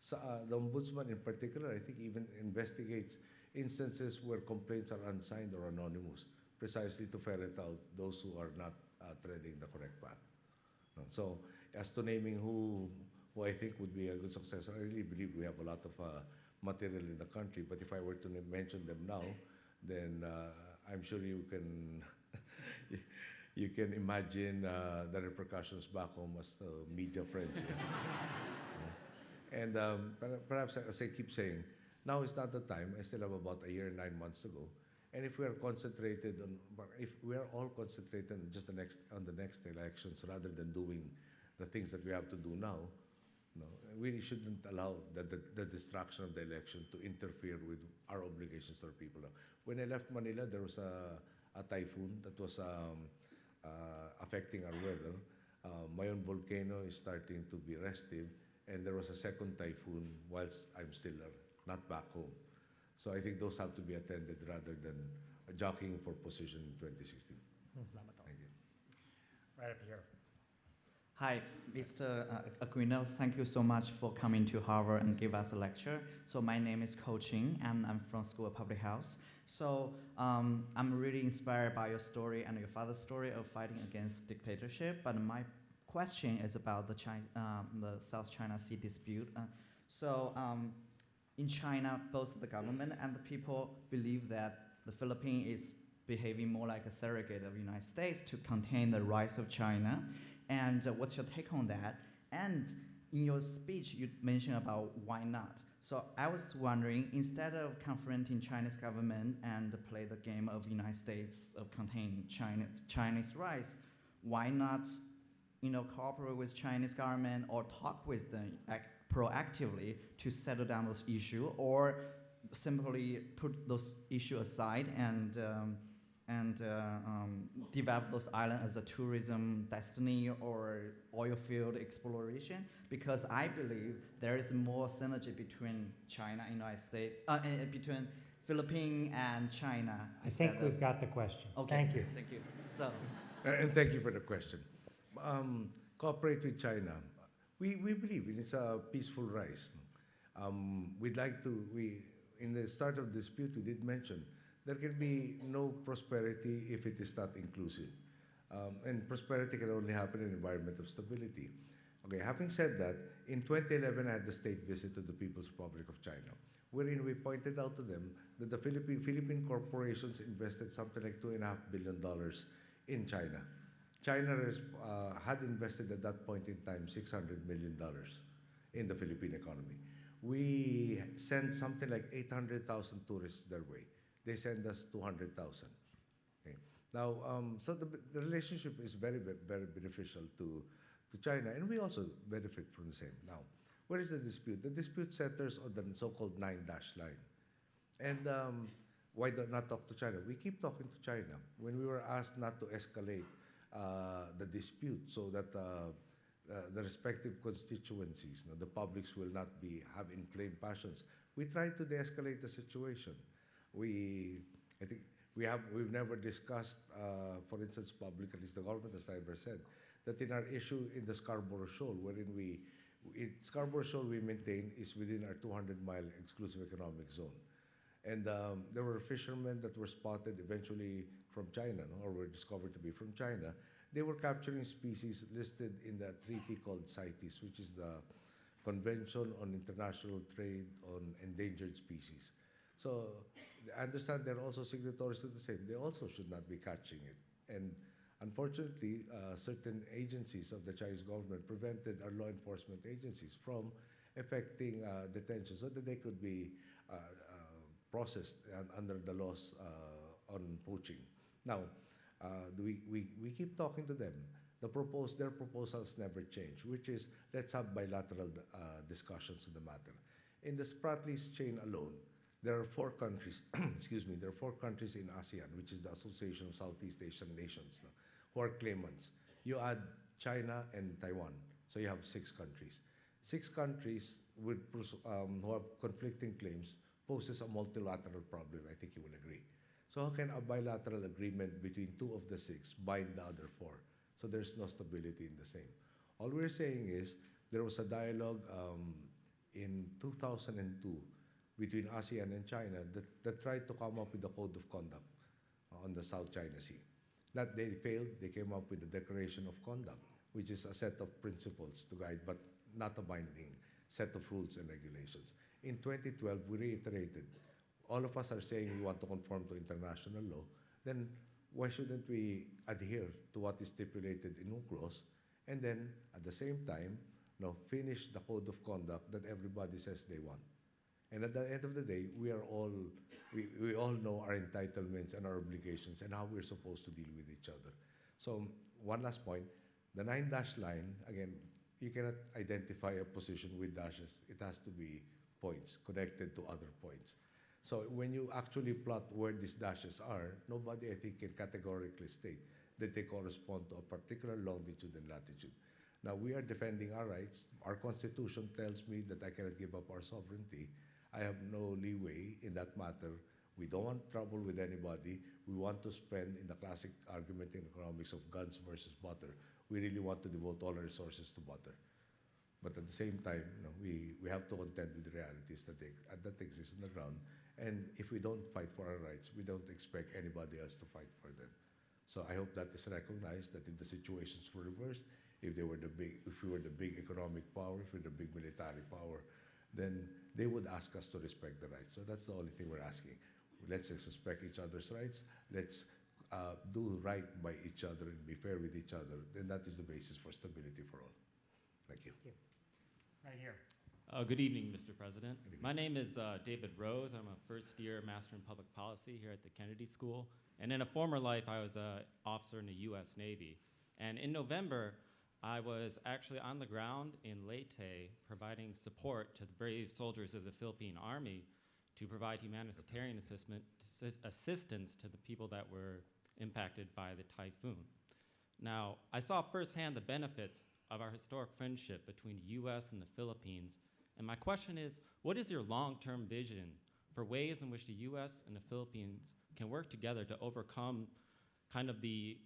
So, uh, the ombudsman in particular, I think, even investigates instances where complaints are unsigned or anonymous, precisely to ferret out those who are not uh, treading the correct path. So as to naming who, who I think would be a good successor, I really believe we have a lot of uh, material in the country. But if I were to mention them now, then uh, I'm sure you can you can imagine uh, the repercussions back home as uh, media friends. And um, perhaps, as I keep saying, now is not the time. I still have about a year and nine months to go. And if we are concentrated on, if we are all concentrated on just the next on the next elections rather than doing the things that we have to do now, no, we shouldn't allow the, the, the distraction of the election to interfere with our obligations to our people. When I left Manila, there was a, a typhoon that was um, uh, affecting our weather. Uh, Mayon volcano is starting to be restive, and there was a second typhoon whilst I'm still uh, not back home. So I think those have to be attended rather than jockeying for position in 2016. Thank you. Right up here. Hi, Mr. uh, Aquino. Thank you so much for coming to Harvard and give us a lecture. So my name is Ko Ching, and I'm from School of Public Health. So um, I'm really inspired by your story and your father's story of fighting against dictatorship. But my question is about the, China, um, the South China Sea dispute. Uh, so um, in China, both the government and the people believe that the Philippines is behaving more like a surrogate of the United States to contain the rise of China. And uh, what's your take on that? And in your speech, you mentioned about why not. So I was wondering, instead of confronting Chinese government and play the game of United States of containing China, Chinese rise, why not, you know, cooperate with Chinese government or talk with them act proactively to settle down those issues, or simply put those issues aside and um, and uh, um, develop those islands as a tourism destiny or oil field exploration because I believe there is more synergy between China and United States, uh, uh, between Philippines and China. I think we've of- got the question. Okay. Thank you. Thank you. So, Uh, And thank you for the question. Um, cooperate with China. We, we believe in its a peaceful rise. Um, we'd like to, we, in the start of dispute, we did mention there can be no prosperity if it is not inclusive. Um, and prosperity can only happen in an environment of stability. Okay, having said that, in 2011, I had the state visit to the People's Republic of China, wherein we pointed out to them that the Philippine, Philippine corporations invested something like $2.5 billion in China. China uh, had invested at that point in time $600 million in the Philippine economy. We sent something like 800,000 tourists their way. They send us 200,000. Okay. Now, um, so the, the relationship is very, very beneficial to, to China, and we also benefit from the same. Now, where is the dispute? The dispute centers on the so-called nine dash line. And um, why do not talk to China? We keep talking to China. When we were asked not to escalate uh, the dispute so that uh, uh, the respective constituencies, you know, the publics will not be have inflamed passions, we try to de-escalate the situation. We, I think, we have we've never discussed, uh, for instance, public, at least the government has never said that in our issue in the Scarborough Shoal, wherein we, in Scarborough Shoal we maintain is within our 200 mile exclusive economic zone. And um, there were fishermen that were spotted eventually from China, no, or were discovered to be from China. They were capturing species listed in the treaty called CITES, which is the Convention on International Trade on Endangered Species. So I understand they're also signatories to the same. They also should not be catching it. And unfortunately, uh, certain agencies of the Chinese government prevented our law enforcement agencies from effecting uh, detention so that they could be uh, uh, processed under the laws uh, on poaching. Now, uh, we, we, we keep talking to them. The propose, their proposals never change, which is let's have bilateral discussions on the matter. In the Spratlys chain alone, there are four countries, excuse me, there are four countries in ASEAN, which is the Association of Southeast Asian Nations, no, who are claimants. You add China and Taiwan, so you have six countries. Six countries with, um, who have conflicting claims poses a multilateral problem, I think you will agree. So how can a bilateral agreement between two of the six bind the other four? So there's no stability in the same. All we're saying is there was a dialogue um, in 2002 between ASEAN and China that, that tried to come up with a code of conduct uh, on the South China Sea. That they failed, they came up with the Declaration of Conduct, which is a set of principles to guide, but not a binding set of rules and regulations. In 2012, we reiterated, all of us are saying we want to conform to international law, then why shouldn't we adhere to what is stipulated in UNCLOS and then at the same time, no, finish the code of conduct that everybody says they want. And at the end of the day, we are all, we, we all know our entitlements and our obligations and how we're supposed to deal with each other. So one last point, the nine dash line, again, you cannot identify a position with dashes. It has to be points connected to other points. So when you actually plot where these dashes are, nobody, I think, can categorically state that they correspond to a particular longitude and latitude. Now, we are defending our rights. Our constitution tells me that I cannot give up our sovereignty. I have no leeway in that matter. We don't want trouble with anybody. We want to spend, in the classic argument in economics of guns versus butter, we really want to devote all our resources to butter. But at the same time, you know, we, we have to contend with the realities that, uh, that exist on the ground. And if we don't fight for our rights, we don't expect anybody else to fight for them. So I hope that is recognized that if the situations were reversed, if they were the big, if we were the big economic power, if we were the big military power, then they would ask us to respect the rights. So that's the only thing we're asking. Let's respect each other's rights. Let's uh, do right by each other and be fair with each other. Then that is the basis for stability for all. Thank you. Thank you. Right here. Uh, good evening, Mr. President. Good evening. My name is uh, David Rose. I'm a first year Master in Public Policy here at the Kennedy School. And in a former life, I was an officer in the U.S. Navy. And in November, I was actually on the ground in Leyte providing support to the brave soldiers of the Philippine Army to provide humanitarian assistance to the people that were impacted by the typhoon. Now, I saw firsthand the benefits of our historic friendship between the U.S. and the Philippines. And my question is what is your long term vision for ways in which the U.S. and the Philippines can work together to overcome kind of the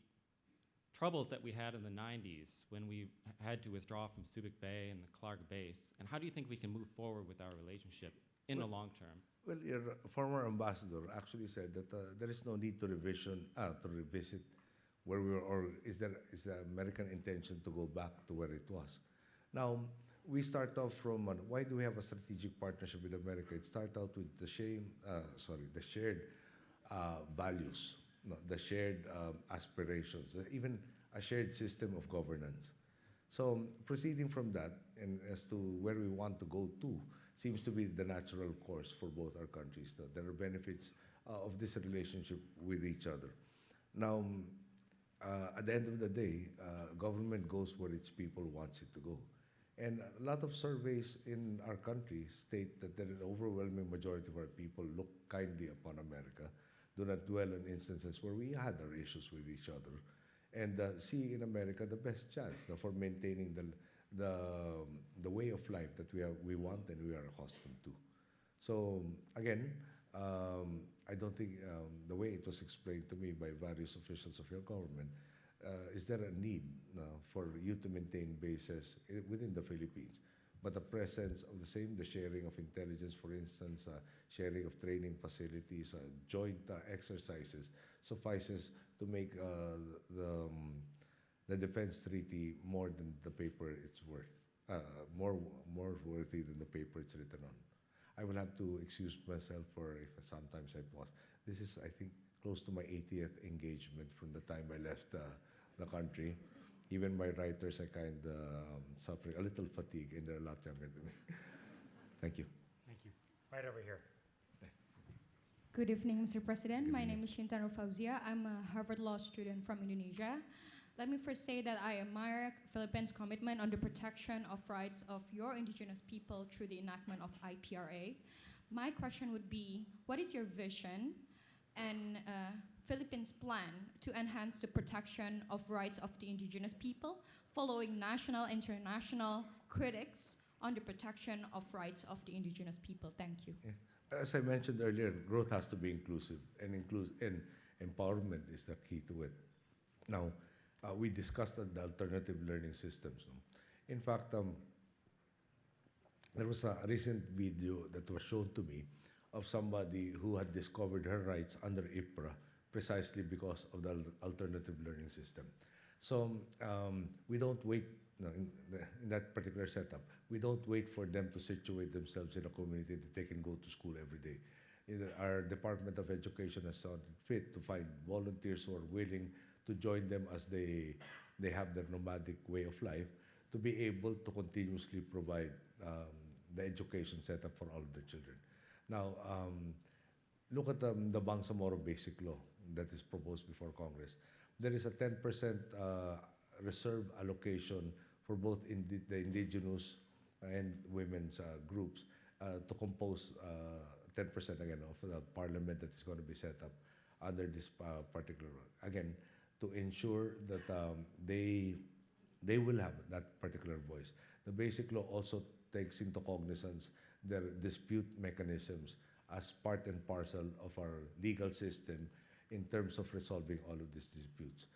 troubles that we had in the 90s when we had to withdraw from Subic Bay and the Clark base? And how do you think we can move forward with our relationship in the long term? Well, your former ambassador actually said that uh, there is no need to revision, uh, to revisit where we were, or is there is the American intention to go back to where it was? Now, we start off from uh, why do we have a strategic partnership with America? It started out with the shame, uh, sorry, the shared uh, values, no, the shared um, aspirations, even a shared system of governance. So proceeding from that, and as to where we want to go to, seems to be the natural course for both our countries. There are benefits uh, of this relationship with each other. Now, um, uh, at the end of the day, uh, government goes where its people wants it to go. And a lot of surveys in our country state that the overwhelming majority of our people look kindly upon America, do not dwell on instances where we had our issues with each other, and uh, see in America the best chance uh, for maintaining the, the, the way of life that we, have, we want and we are accustomed to. So again, um, I don't think um, the way it was explained to me by various officials of your government, uh, is there a need uh, for you to maintain bases within the Philippines? But the presence of the same, the sharing of intelligence, for instance, uh, sharing of training facilities, uh, joint uh, exercises, suffices to make uh, the, um, the defense treaty more than the paper it's worth, uh, more, more worthy than the paper it's written on. I will have to excuse myself for if sometimes I pause. This is, I think, close to my 80th engagement from the time I left uh, the country. Even my writers are kind of um, suffering a little fatigue, and they're a lot younger than me. Thank you. Thank you. Right over here. Good evening, Mr. President. Good My evening. name is Shintaro Fauzia. I'm a Harvard Law student from Indonesia. Let me first say that I admire Philippines' commitment on the protection of rights of your indigenous people through the enactment of IPRA. My question would be, what is your vision and uh, Philippines' plan to enhance the protection of rights of the indigenous people following national and international critics on the protection of rights of the indigenous people? Thank you. As I mentioned earlier, growth has to be inclusive, and, inclus- and empowerment is the key to it. Now, uh, we discussed the alternative learning systems. In fact, um, there was a recent video that was shown to me of somebody who had discovered her rights under IPRA precisely because of the alternative learning system. So um, we don't wait no, in, in that particular setup. We don't wait for them to situate themselves in a community that they can go to school every day. Either our Department of Education has sought fit to find volunteers who are willing to join them as they they have their nomadic way of life to be able to continuously provide um, the education setup for all of their children. Now, um, look at um, the Bangsamoro Basic Law that is proposed before Congress. There is a 10% uh, reserve allocation for both the indigenous and women's uh, groups uh, to compose uh, 10% again of the parliament that is going to be set up under this uh, particular again to ensure that um, they they will have that particular voice. The basic law also takes into cognizance their dispute mechanisms as part and parcel of our legal system in terms of resolving all of these disputes.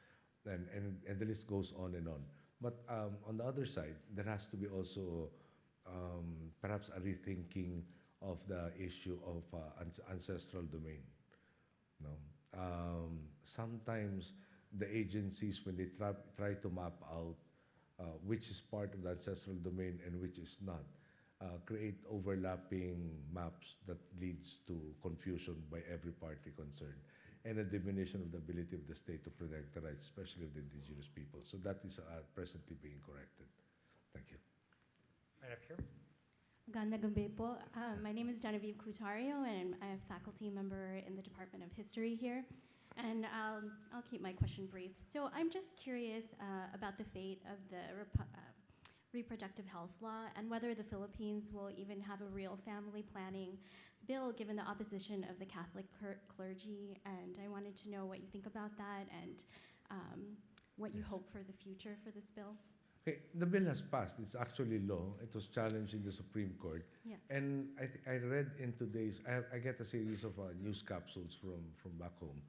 And, and, and the list goes on and on. But um, on the other side, there has to be also um, perhaps a rethinking of the issue of uh, ancestral domain. No? Um, sometimes the agencies, when they try to map out uh, which is part of the ancestral domain and which is not, uh, create overlapping maps that leads to confusion by every party concerned and a diminution of the ability of the state to protect the rights, especially of the indigenous people. So that is uh, presently being corrected. Thank you. Right up here. Ganda Gambe po. Uh, my name is Genevieve Clutario, and I'm a faculty member in the Department of History here. And I'll, I'll keep my question brief. So I'm just curious uh, about the fate of the repu- uh, reproductive health law and whether the Philippines will even have a real family planning bill given the opposition of the Catholic cur- clergy. And I wanted to know what you think about that and um, what you hope for the future for this bill. Okay, the bill has passed. It's actually law. It was challenged in the Supreme Court. Yeah. And I, th- I read in today's, I, have, I get a series of uh, news capsules from, from back home.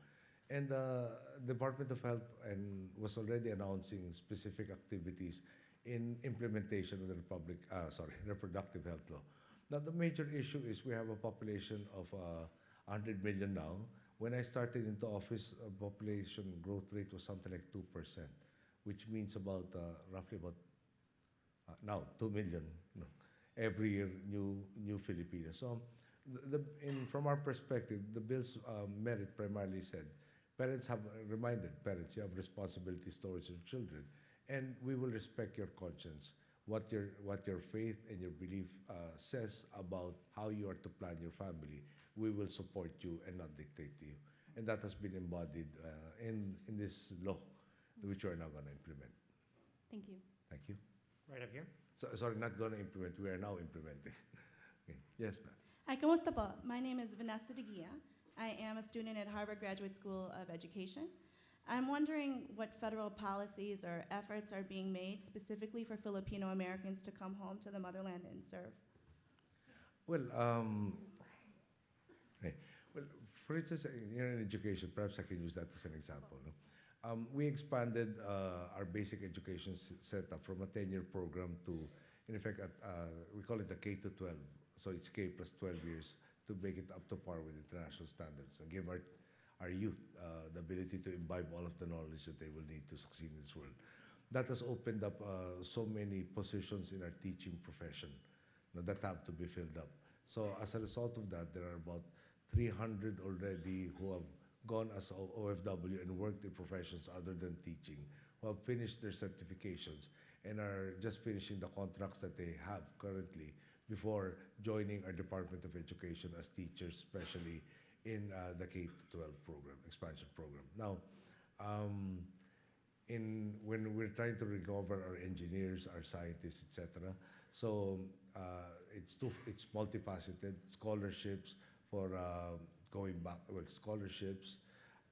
And the Department of Health and was already announcing specific activities in implementation of the Republic, uh, sorry, reproductive health law. Now, the major issue is we have a population of uh, 100 million now. When I started into office, uh, population growth rate was something like 2%, which means about uh, roughly about uh, now 2 million every year new new Filipinos. So the, the, in, from our perspective, the bill's um, merit primarily said parents have reminded parents you have responsibilities towards your children, and we will respect your conscience, what your what your faith and your belief uh, says about how you are to plan your family. We will support you and not dictate to you, and that has been embodied uh, in in this law, which we are now going to implement. Thank you. Thank you. Right up here. So, sorry, not going to implement. We are now implementing. okay. Yes, ma'am. Hi, kamusta po? My name is Vanessa De Guia. I am a student at Harvard Graduate School of Education. I'm wondering what federal policies or efforts are being made specifically for Filipino Americans to come home to the motherland and serve. Well, um, well, for instance, in in education, perhaps I can use that as an example. No? Um, we expanded uh, our basic education setup from a 10-year program to, in effect, at, uh, we call it the K to 12. So it's K plus 12 years to make it up to par with international standards and give our, our youth uh, the ability to imbibe all of the knowledge that they will need to succeed in this world. That has opened up uh, so many positions in our teaching profession you know, that have to be filled up. So as a result of that, there are about 300 already who have gone as OFW and worked in professions other than teaching, who have finished their certifications and are just finishing the contracts that they have currently before joining our Department of Education as teachers, especially in uh, the K-12 program, expansion program. Now, um, in when we're trying to recover our engineers, our scientists, etc. So uh, it's too, it's multifaceted. Scholarships for uh, going back, well, scholarships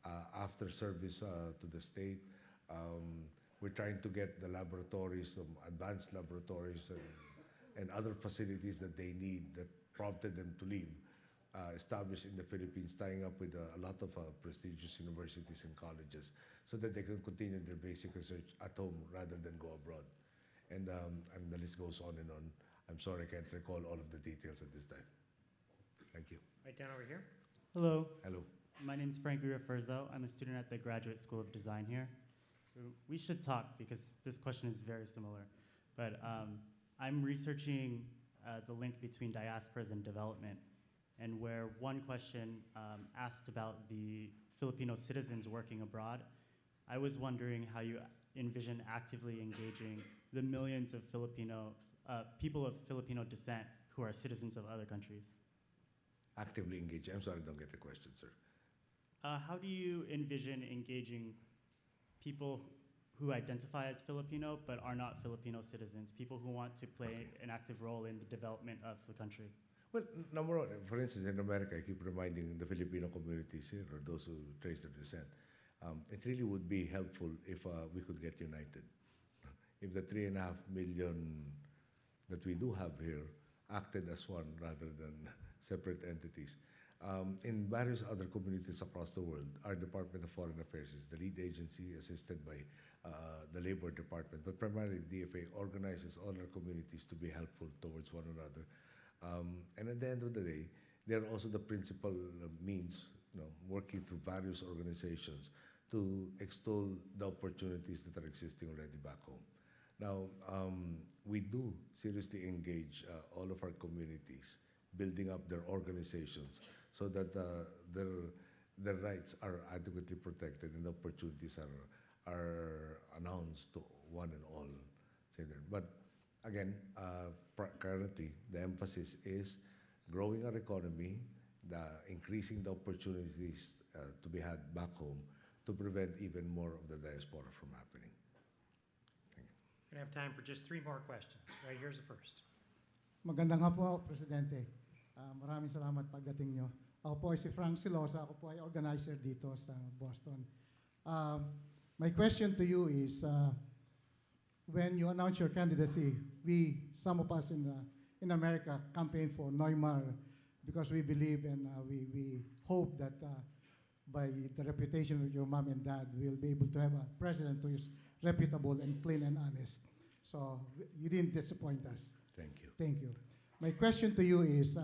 uh, after service uh, to the state. Um, we're trying to get the laboratories, some advanced laboratories, and, and other facilities that they need that prompted them to leave. Uh, established in the Philippines, tying up with uh, a lot of uh, prestigious universities and colleges, so that they can continue their basic research at home rather than go abroad. And, um, and the list goes on and on. I'm sorry I can't recall all of the details at this time. Thank you. Right down over here. Hello, Hello. my name is Frank Refurzo. I'm a student at the Graduate School of Design here. We should talk because this question is very similar. But um, I'm researching uh, the link between diasporas and development, and where one question um, asked about the Filipino citizens working abroad, I was wondering how you envision actively engaging the millions of Filipino uh, people of Filipino descent who are citizens of other countries. Actively engage. I'm sorry, I don't get the question, sir. Uh, how do you envision engaging people who identify as Filipino but are not Filipino citizens, people who want to play an active role in the development of the country? Well, number one, for instance, in America, I keep reminding the Filipino communities here, or those who trace their descent, um, it really would be helpful if uh, we could get united. If the three and a half million that we do have here acted as one rather than separate entities. Um, in various other communities across the world, our Department of Foreign Affairs is the lead agency assisted by uh, the Labor Department, but primarily DFA organizes all our communities to be helpful towards one another. Um, and at the end of the day, they're also the principal means, you know, working through various organizations to extol the opportunities that are existing already back home. Now, um, we do seriously engage uh, all of our communities, building up their organizations so that uh, their, their rights are adequately protected and opportunities are, are announced to one and all. But again, uh, pr- currently, the emphasis is growing our economy, the increasing the opportunities uh, to be had back home to prevent even more of the diaspora from happening. We're going to have time for just three more questions. Right, here's the first. Maganda nga po, Presidente. Ah, maraming salamat pagdating nyo. Ako po ay si Frank Silosa. Ako po ay organizer dito sa Boston. Um, my question to you is, uh, when you announce your candidacy, we, some of us in, uh, in America, campaign for NoyMar because we believe and uh, we, we hope that uh, by the reputation of your mom and dad, we'll be able to have a president who is reputable and clean and honest. So you didn't disappoint us. Thank you. Thank you. My question to you is uh,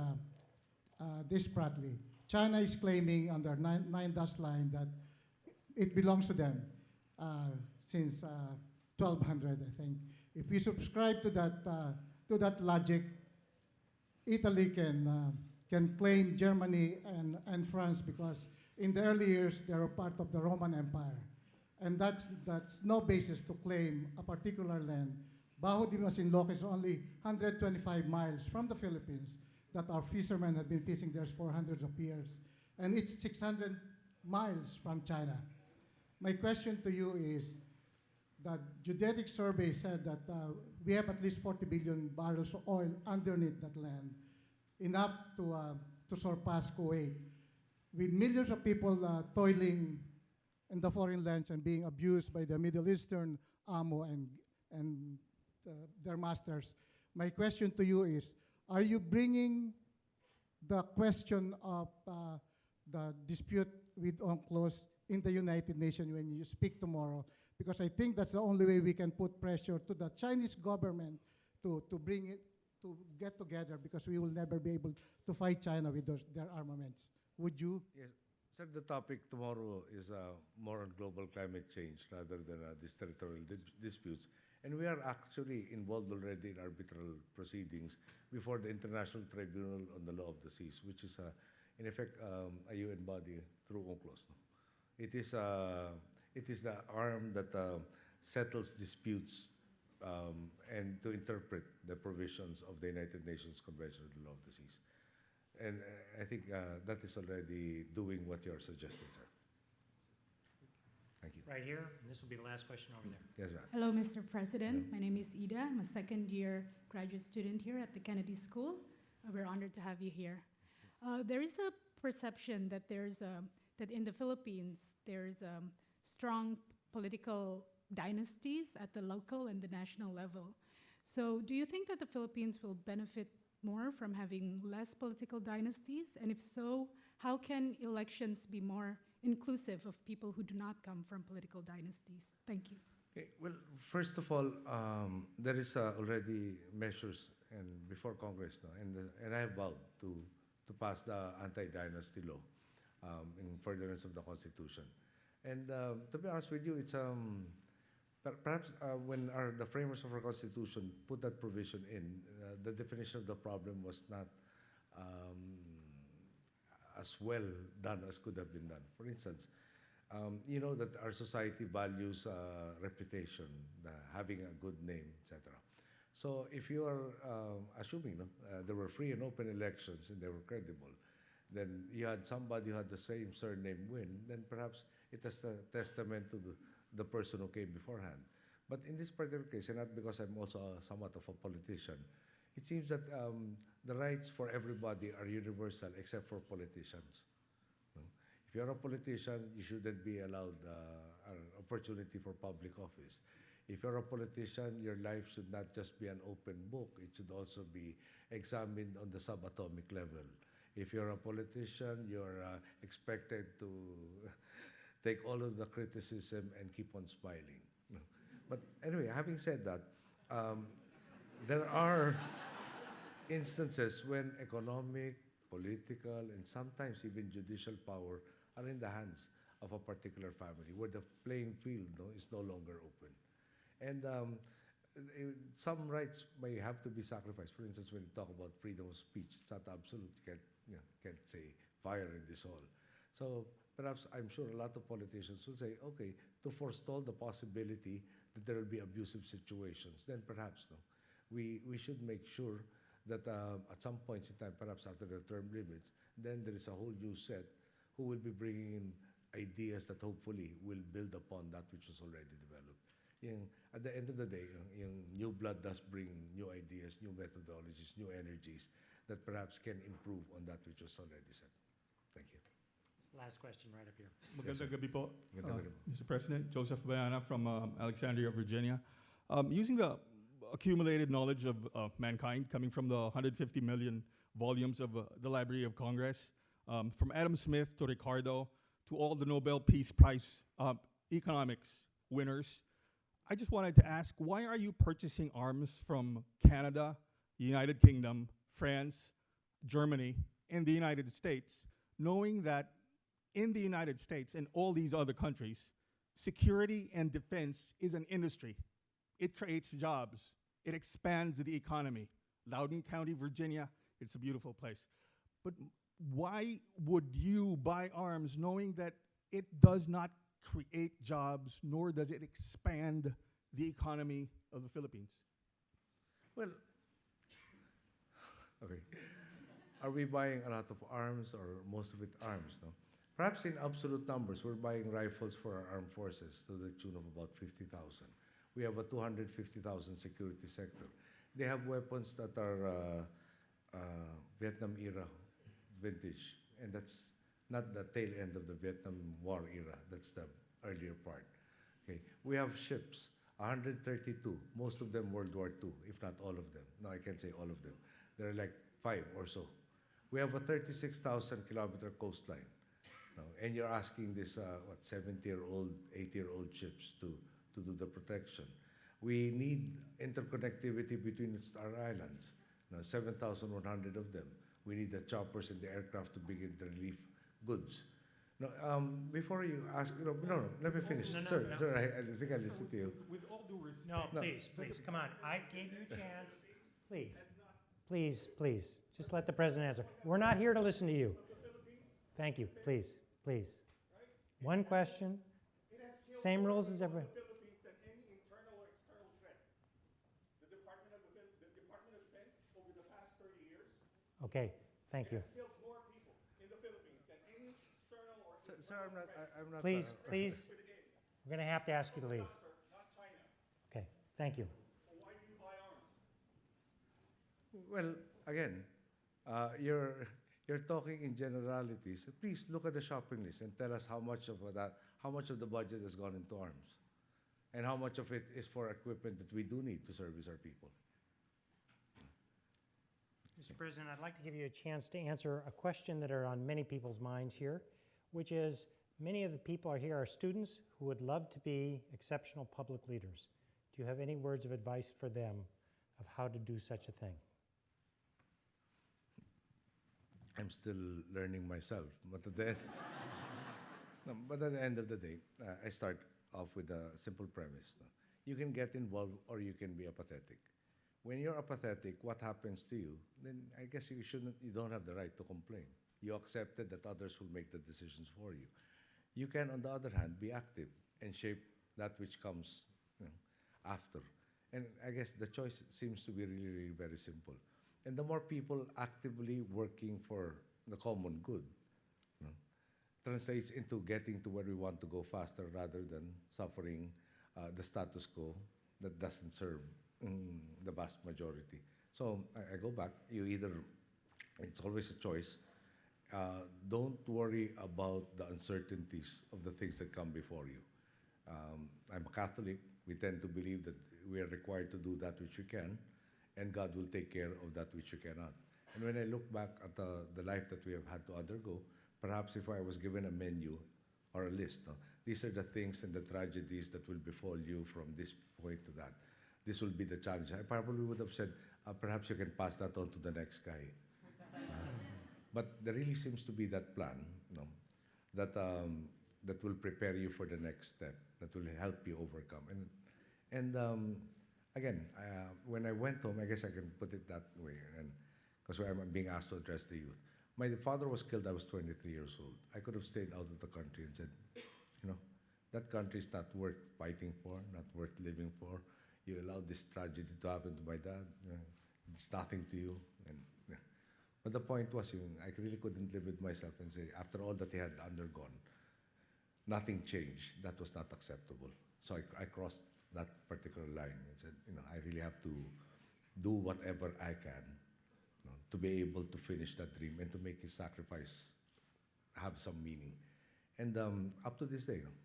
uh, this Spratly. China is claiming under nine, nine dash line that it belongs to them uh, since uh, 1200, I think. If we subscribe to that, uh, to that logic, Italy can, uh, can claim Germany and, and France because in the early years they were part of the Roman Empire. And that's, that's no basis to claim a particular land. Bajo de Masinloc is only 125 miles from the Philippines that our fishermen have been fishing there for hundreds of years. And it's 600 miles from China. My question to you is, the geodetic survey said that uh, we have at least 40 billion barrels of oil underneath that land, enough to, uh, to surpass Kuwait. With millions of people uh, toiling in the foreign lands and being abused by the Middle Eastern amo and, and uh, their masters, my question to you is, are you bringing the question of uh, the dispute with UNCLOS in the United Nations when you speak tomorrow? Because I think that's the only way we can put pressure to the Chinese government to, to bring it, to get together because we will never be able to fight China with those, their armaments. Would you? Yes, sir, the topic tomorrow is uh, more on global climate change rather than uh, these territorial dis- disputes. And we are actually involved already in arbitral proceedings before the International Tribunal on the Law of the Seas, which is, uh, in effect, um, a UN body through UNCLOS. It is, uh, it is the arm that uh, settles disputes um, and to interpret the provisions of the United Nations Convention on the Law of the Seas. And uh, I think uh, that is already doing what you're suggesting, sir. Thank you. Right here, and this will be the last question over there. Yes, ma'am. Hello, Mr. President. My name is Ida. I'm a second year graduate student here at the Kennedy School. Uh, we're honored to have you here. Uh, there is a perception that there's a, that in the Philippines there's um, strong political dynasties at the local and the national level. So, do you think that the Philippines will benefit more from having less political dynasties? And if so, how can elections be more inclusive of people who do not come from political dynasties? Thank you. Okay, well, first of all, um, there is uh, already measures and before Congress, no, and, the, and I have vowed to, to pass the anti-dynasty law um, in furtherance of the Constitution. And um, to be honest with you, it's, um, perhaps uh, when our, the framers of our Constitution put that provision in, uh, the definition of the problem was not um, as well done as could have been done. For instance, um, you know that our society values uh, reputation, having a good name, etc. So if you are um, assuming no, uh, there were free and open elections and they were credible, then you had somebody who had the same surname win, then perhaps it is a testament to the, the person who came beforehand. But in this particular case, and not because I'm also a, somewhat of a politician, it seems that um, the rights for everybody are universal except for politicians. If you're a politician, you shouldn't be allowed uh, an opportunity for public office. If you're a politician, your life should not just be an open book, it should also be examined on the subatomic level. If you're a politician, you're uh, expected to take all of the criticism and keep on smiling. But anyway, having said that, um, there are instances when economic, political, and sometimes even judicial power are in the hands of a particular family where the playing field no, is no longer open. And um, eh, some rights may have to be sacrificed. For instance, when you talk about freedom of speech, it's not absolute. You can't, you know, can't say fire in this hall. So perhaps I'm sure a lot of politicians will say, okay, to forestall the possibility that there will be abusive situations, then perhaps no. We, we should make sure that um, at some points in time, perhaps after the term limits, then there is a whole new set who will be bringing in ideas that hopefully will build upon that which was already developed. Yung, at the end of the day, yung, yung new blood does bring new ideas, new methodologies, new energies that perhaps can improve on that which was already set. Thank you. Last question right up here. Magandang gabi po, Magandang uh, gabi po. Mr. President. Joseph Bayana from um, Alexandria, Virginia. Um, using the accumulated knowledge of uh, mankind coming from the 150 million volumes of uh, the Library of Congress, um, from Adam Smith to Ricardo to all the Nobel Peace Prize uh, economics winners, I just wanted to ask why are you purchasing arms from Canada, the United Kingdom, France, Germany, and the United States, knowing that in the United States and all these other countries, security and defense is an industry. It creates jobs. It expands the economy. Loudoun County, Virginia, it's a beautiful place. But why would you buy arms knowing that it does not create jobs, nor does it expand the economy of the Philippines? Well, okay. Are we buying a lot of arms or most of it arms? No. Perhaps in absolute numbers, we're buying rifles for our armed forces to the tune of about 50,000. We have a 250,000 security sector. They have weapons that are uh, uh, Vietnam era vintage, and that's not the tail end of the Vietnam War era. That's the earlier part. Okay, we have ships, 132, most of them World War II, if not all of them. No, I can't say all of them. There are like five or so. We have a 36,000 kilometer coastline. No, and you're asking this, uh, what, 70 year old, 80 year old ships to, to do the protection. We need interconnectivity between its- our islands, no, 7,100 of them. We need the choppers and the aircraft to begin the relief goods. No, um, before you ask, no, no, no, let me finish. No, no, sir, no. sir, I, I think I listened to you. With all due respect. No, No. please, please, come on. I gave you a chance. Please, please, please, just let the president answer. We're not here to listen to you. Thank you, please, please. One question, same rules as everyone. Okay, thank you. Sir, sir I'm not, I, I'm not. Please, uh, please, we're going to have to ask you to leave. Okay, thank you. Well, again, uh, you're, you're talking in generalities. Please look at the shopping list and tell us how much of that, how much of the budget has gone into arms, and how much of it is for equipment that we do need to service our people. Mr. President, I'd like to give you a chance to answer a question that are on many people's minds here, which is, many of the people are here are students who would love to be exceptional public leaders. Do you have any words of advice for them of how to do such a thing? I'm still learning myself, but at the end, no, but at the end of the day, uh, I start off with a simple premise. no. you can get involved or you can be apathetic. When you're apathetic, what happens to you? Then I guess you shouldn't, you don't have the right to complain. You accepted that others will make the decisions for you. You can, on the other hand, be active and shape that which comes you know, after. And I guess the choice seems to be really, really very simple. And the more people actively working for the common good, you know, translates into getting to where we want to go faster rather than suffering uh, the status quo that doesn't serve mm, the vast majority. So I, I go back, you either, it's always a choice. Uh, don't worry about the uncertainties of the things that come before you. Um, I'm a Catholic. We tend to believe that we are required to do that which we can, and God will take care of that which you cannot. And when I look back at the, the life that we have had to undergo, perhaps if I was given a menu or a list, no, these are the things and the tragedies that will befall you from this point to that. This will be the challenge. I probably would have said, uh, perhaps you can pass that on to the next guy. Uh, but there really seems to be that plan, no, that um, that will prepare you for the next step, that will help you overcome. And and um, again, uh, when I went home, I guess I can put it that way, and because I'm being asked to address the youth. My father was killed. I was 23 years old. I could have stayed out of the country and said, you know, that country is not worth fighting for, not worth living for. You allowed this tragedy to happen to my dad. It's nothing to you. And. But the point was, you know, I really couldn't live with myself and say, after all that he had undergone, nothing changed. That was not acceptable. So I, I crossed that particular line and said, you know, I really have to do whatever I can you know, to be able to finish that dream and to make his sacrifice have some meaning. And um, up to this day, you know,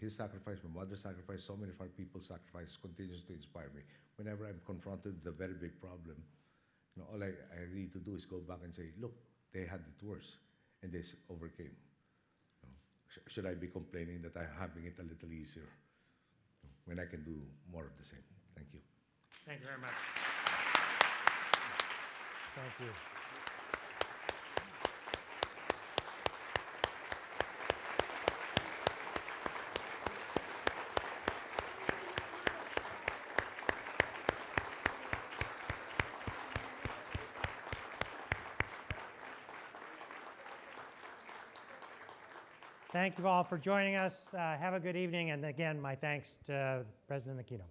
his sacrifice, my mother's sacrifice, so many of our people's sacrifice continues to inspire me. Whenever I'm confronted with a very big problem, you know, all I, I need to do is go back and say, look, they had it worse, and they overcame. You know, sh- should I be complaining that I'm having it a little easier when I can do more of the same? Thank you. Thank you very much. Thank you. Thank you all for joining us. Uh, have a good evening. And again, my thanks to President Aquino.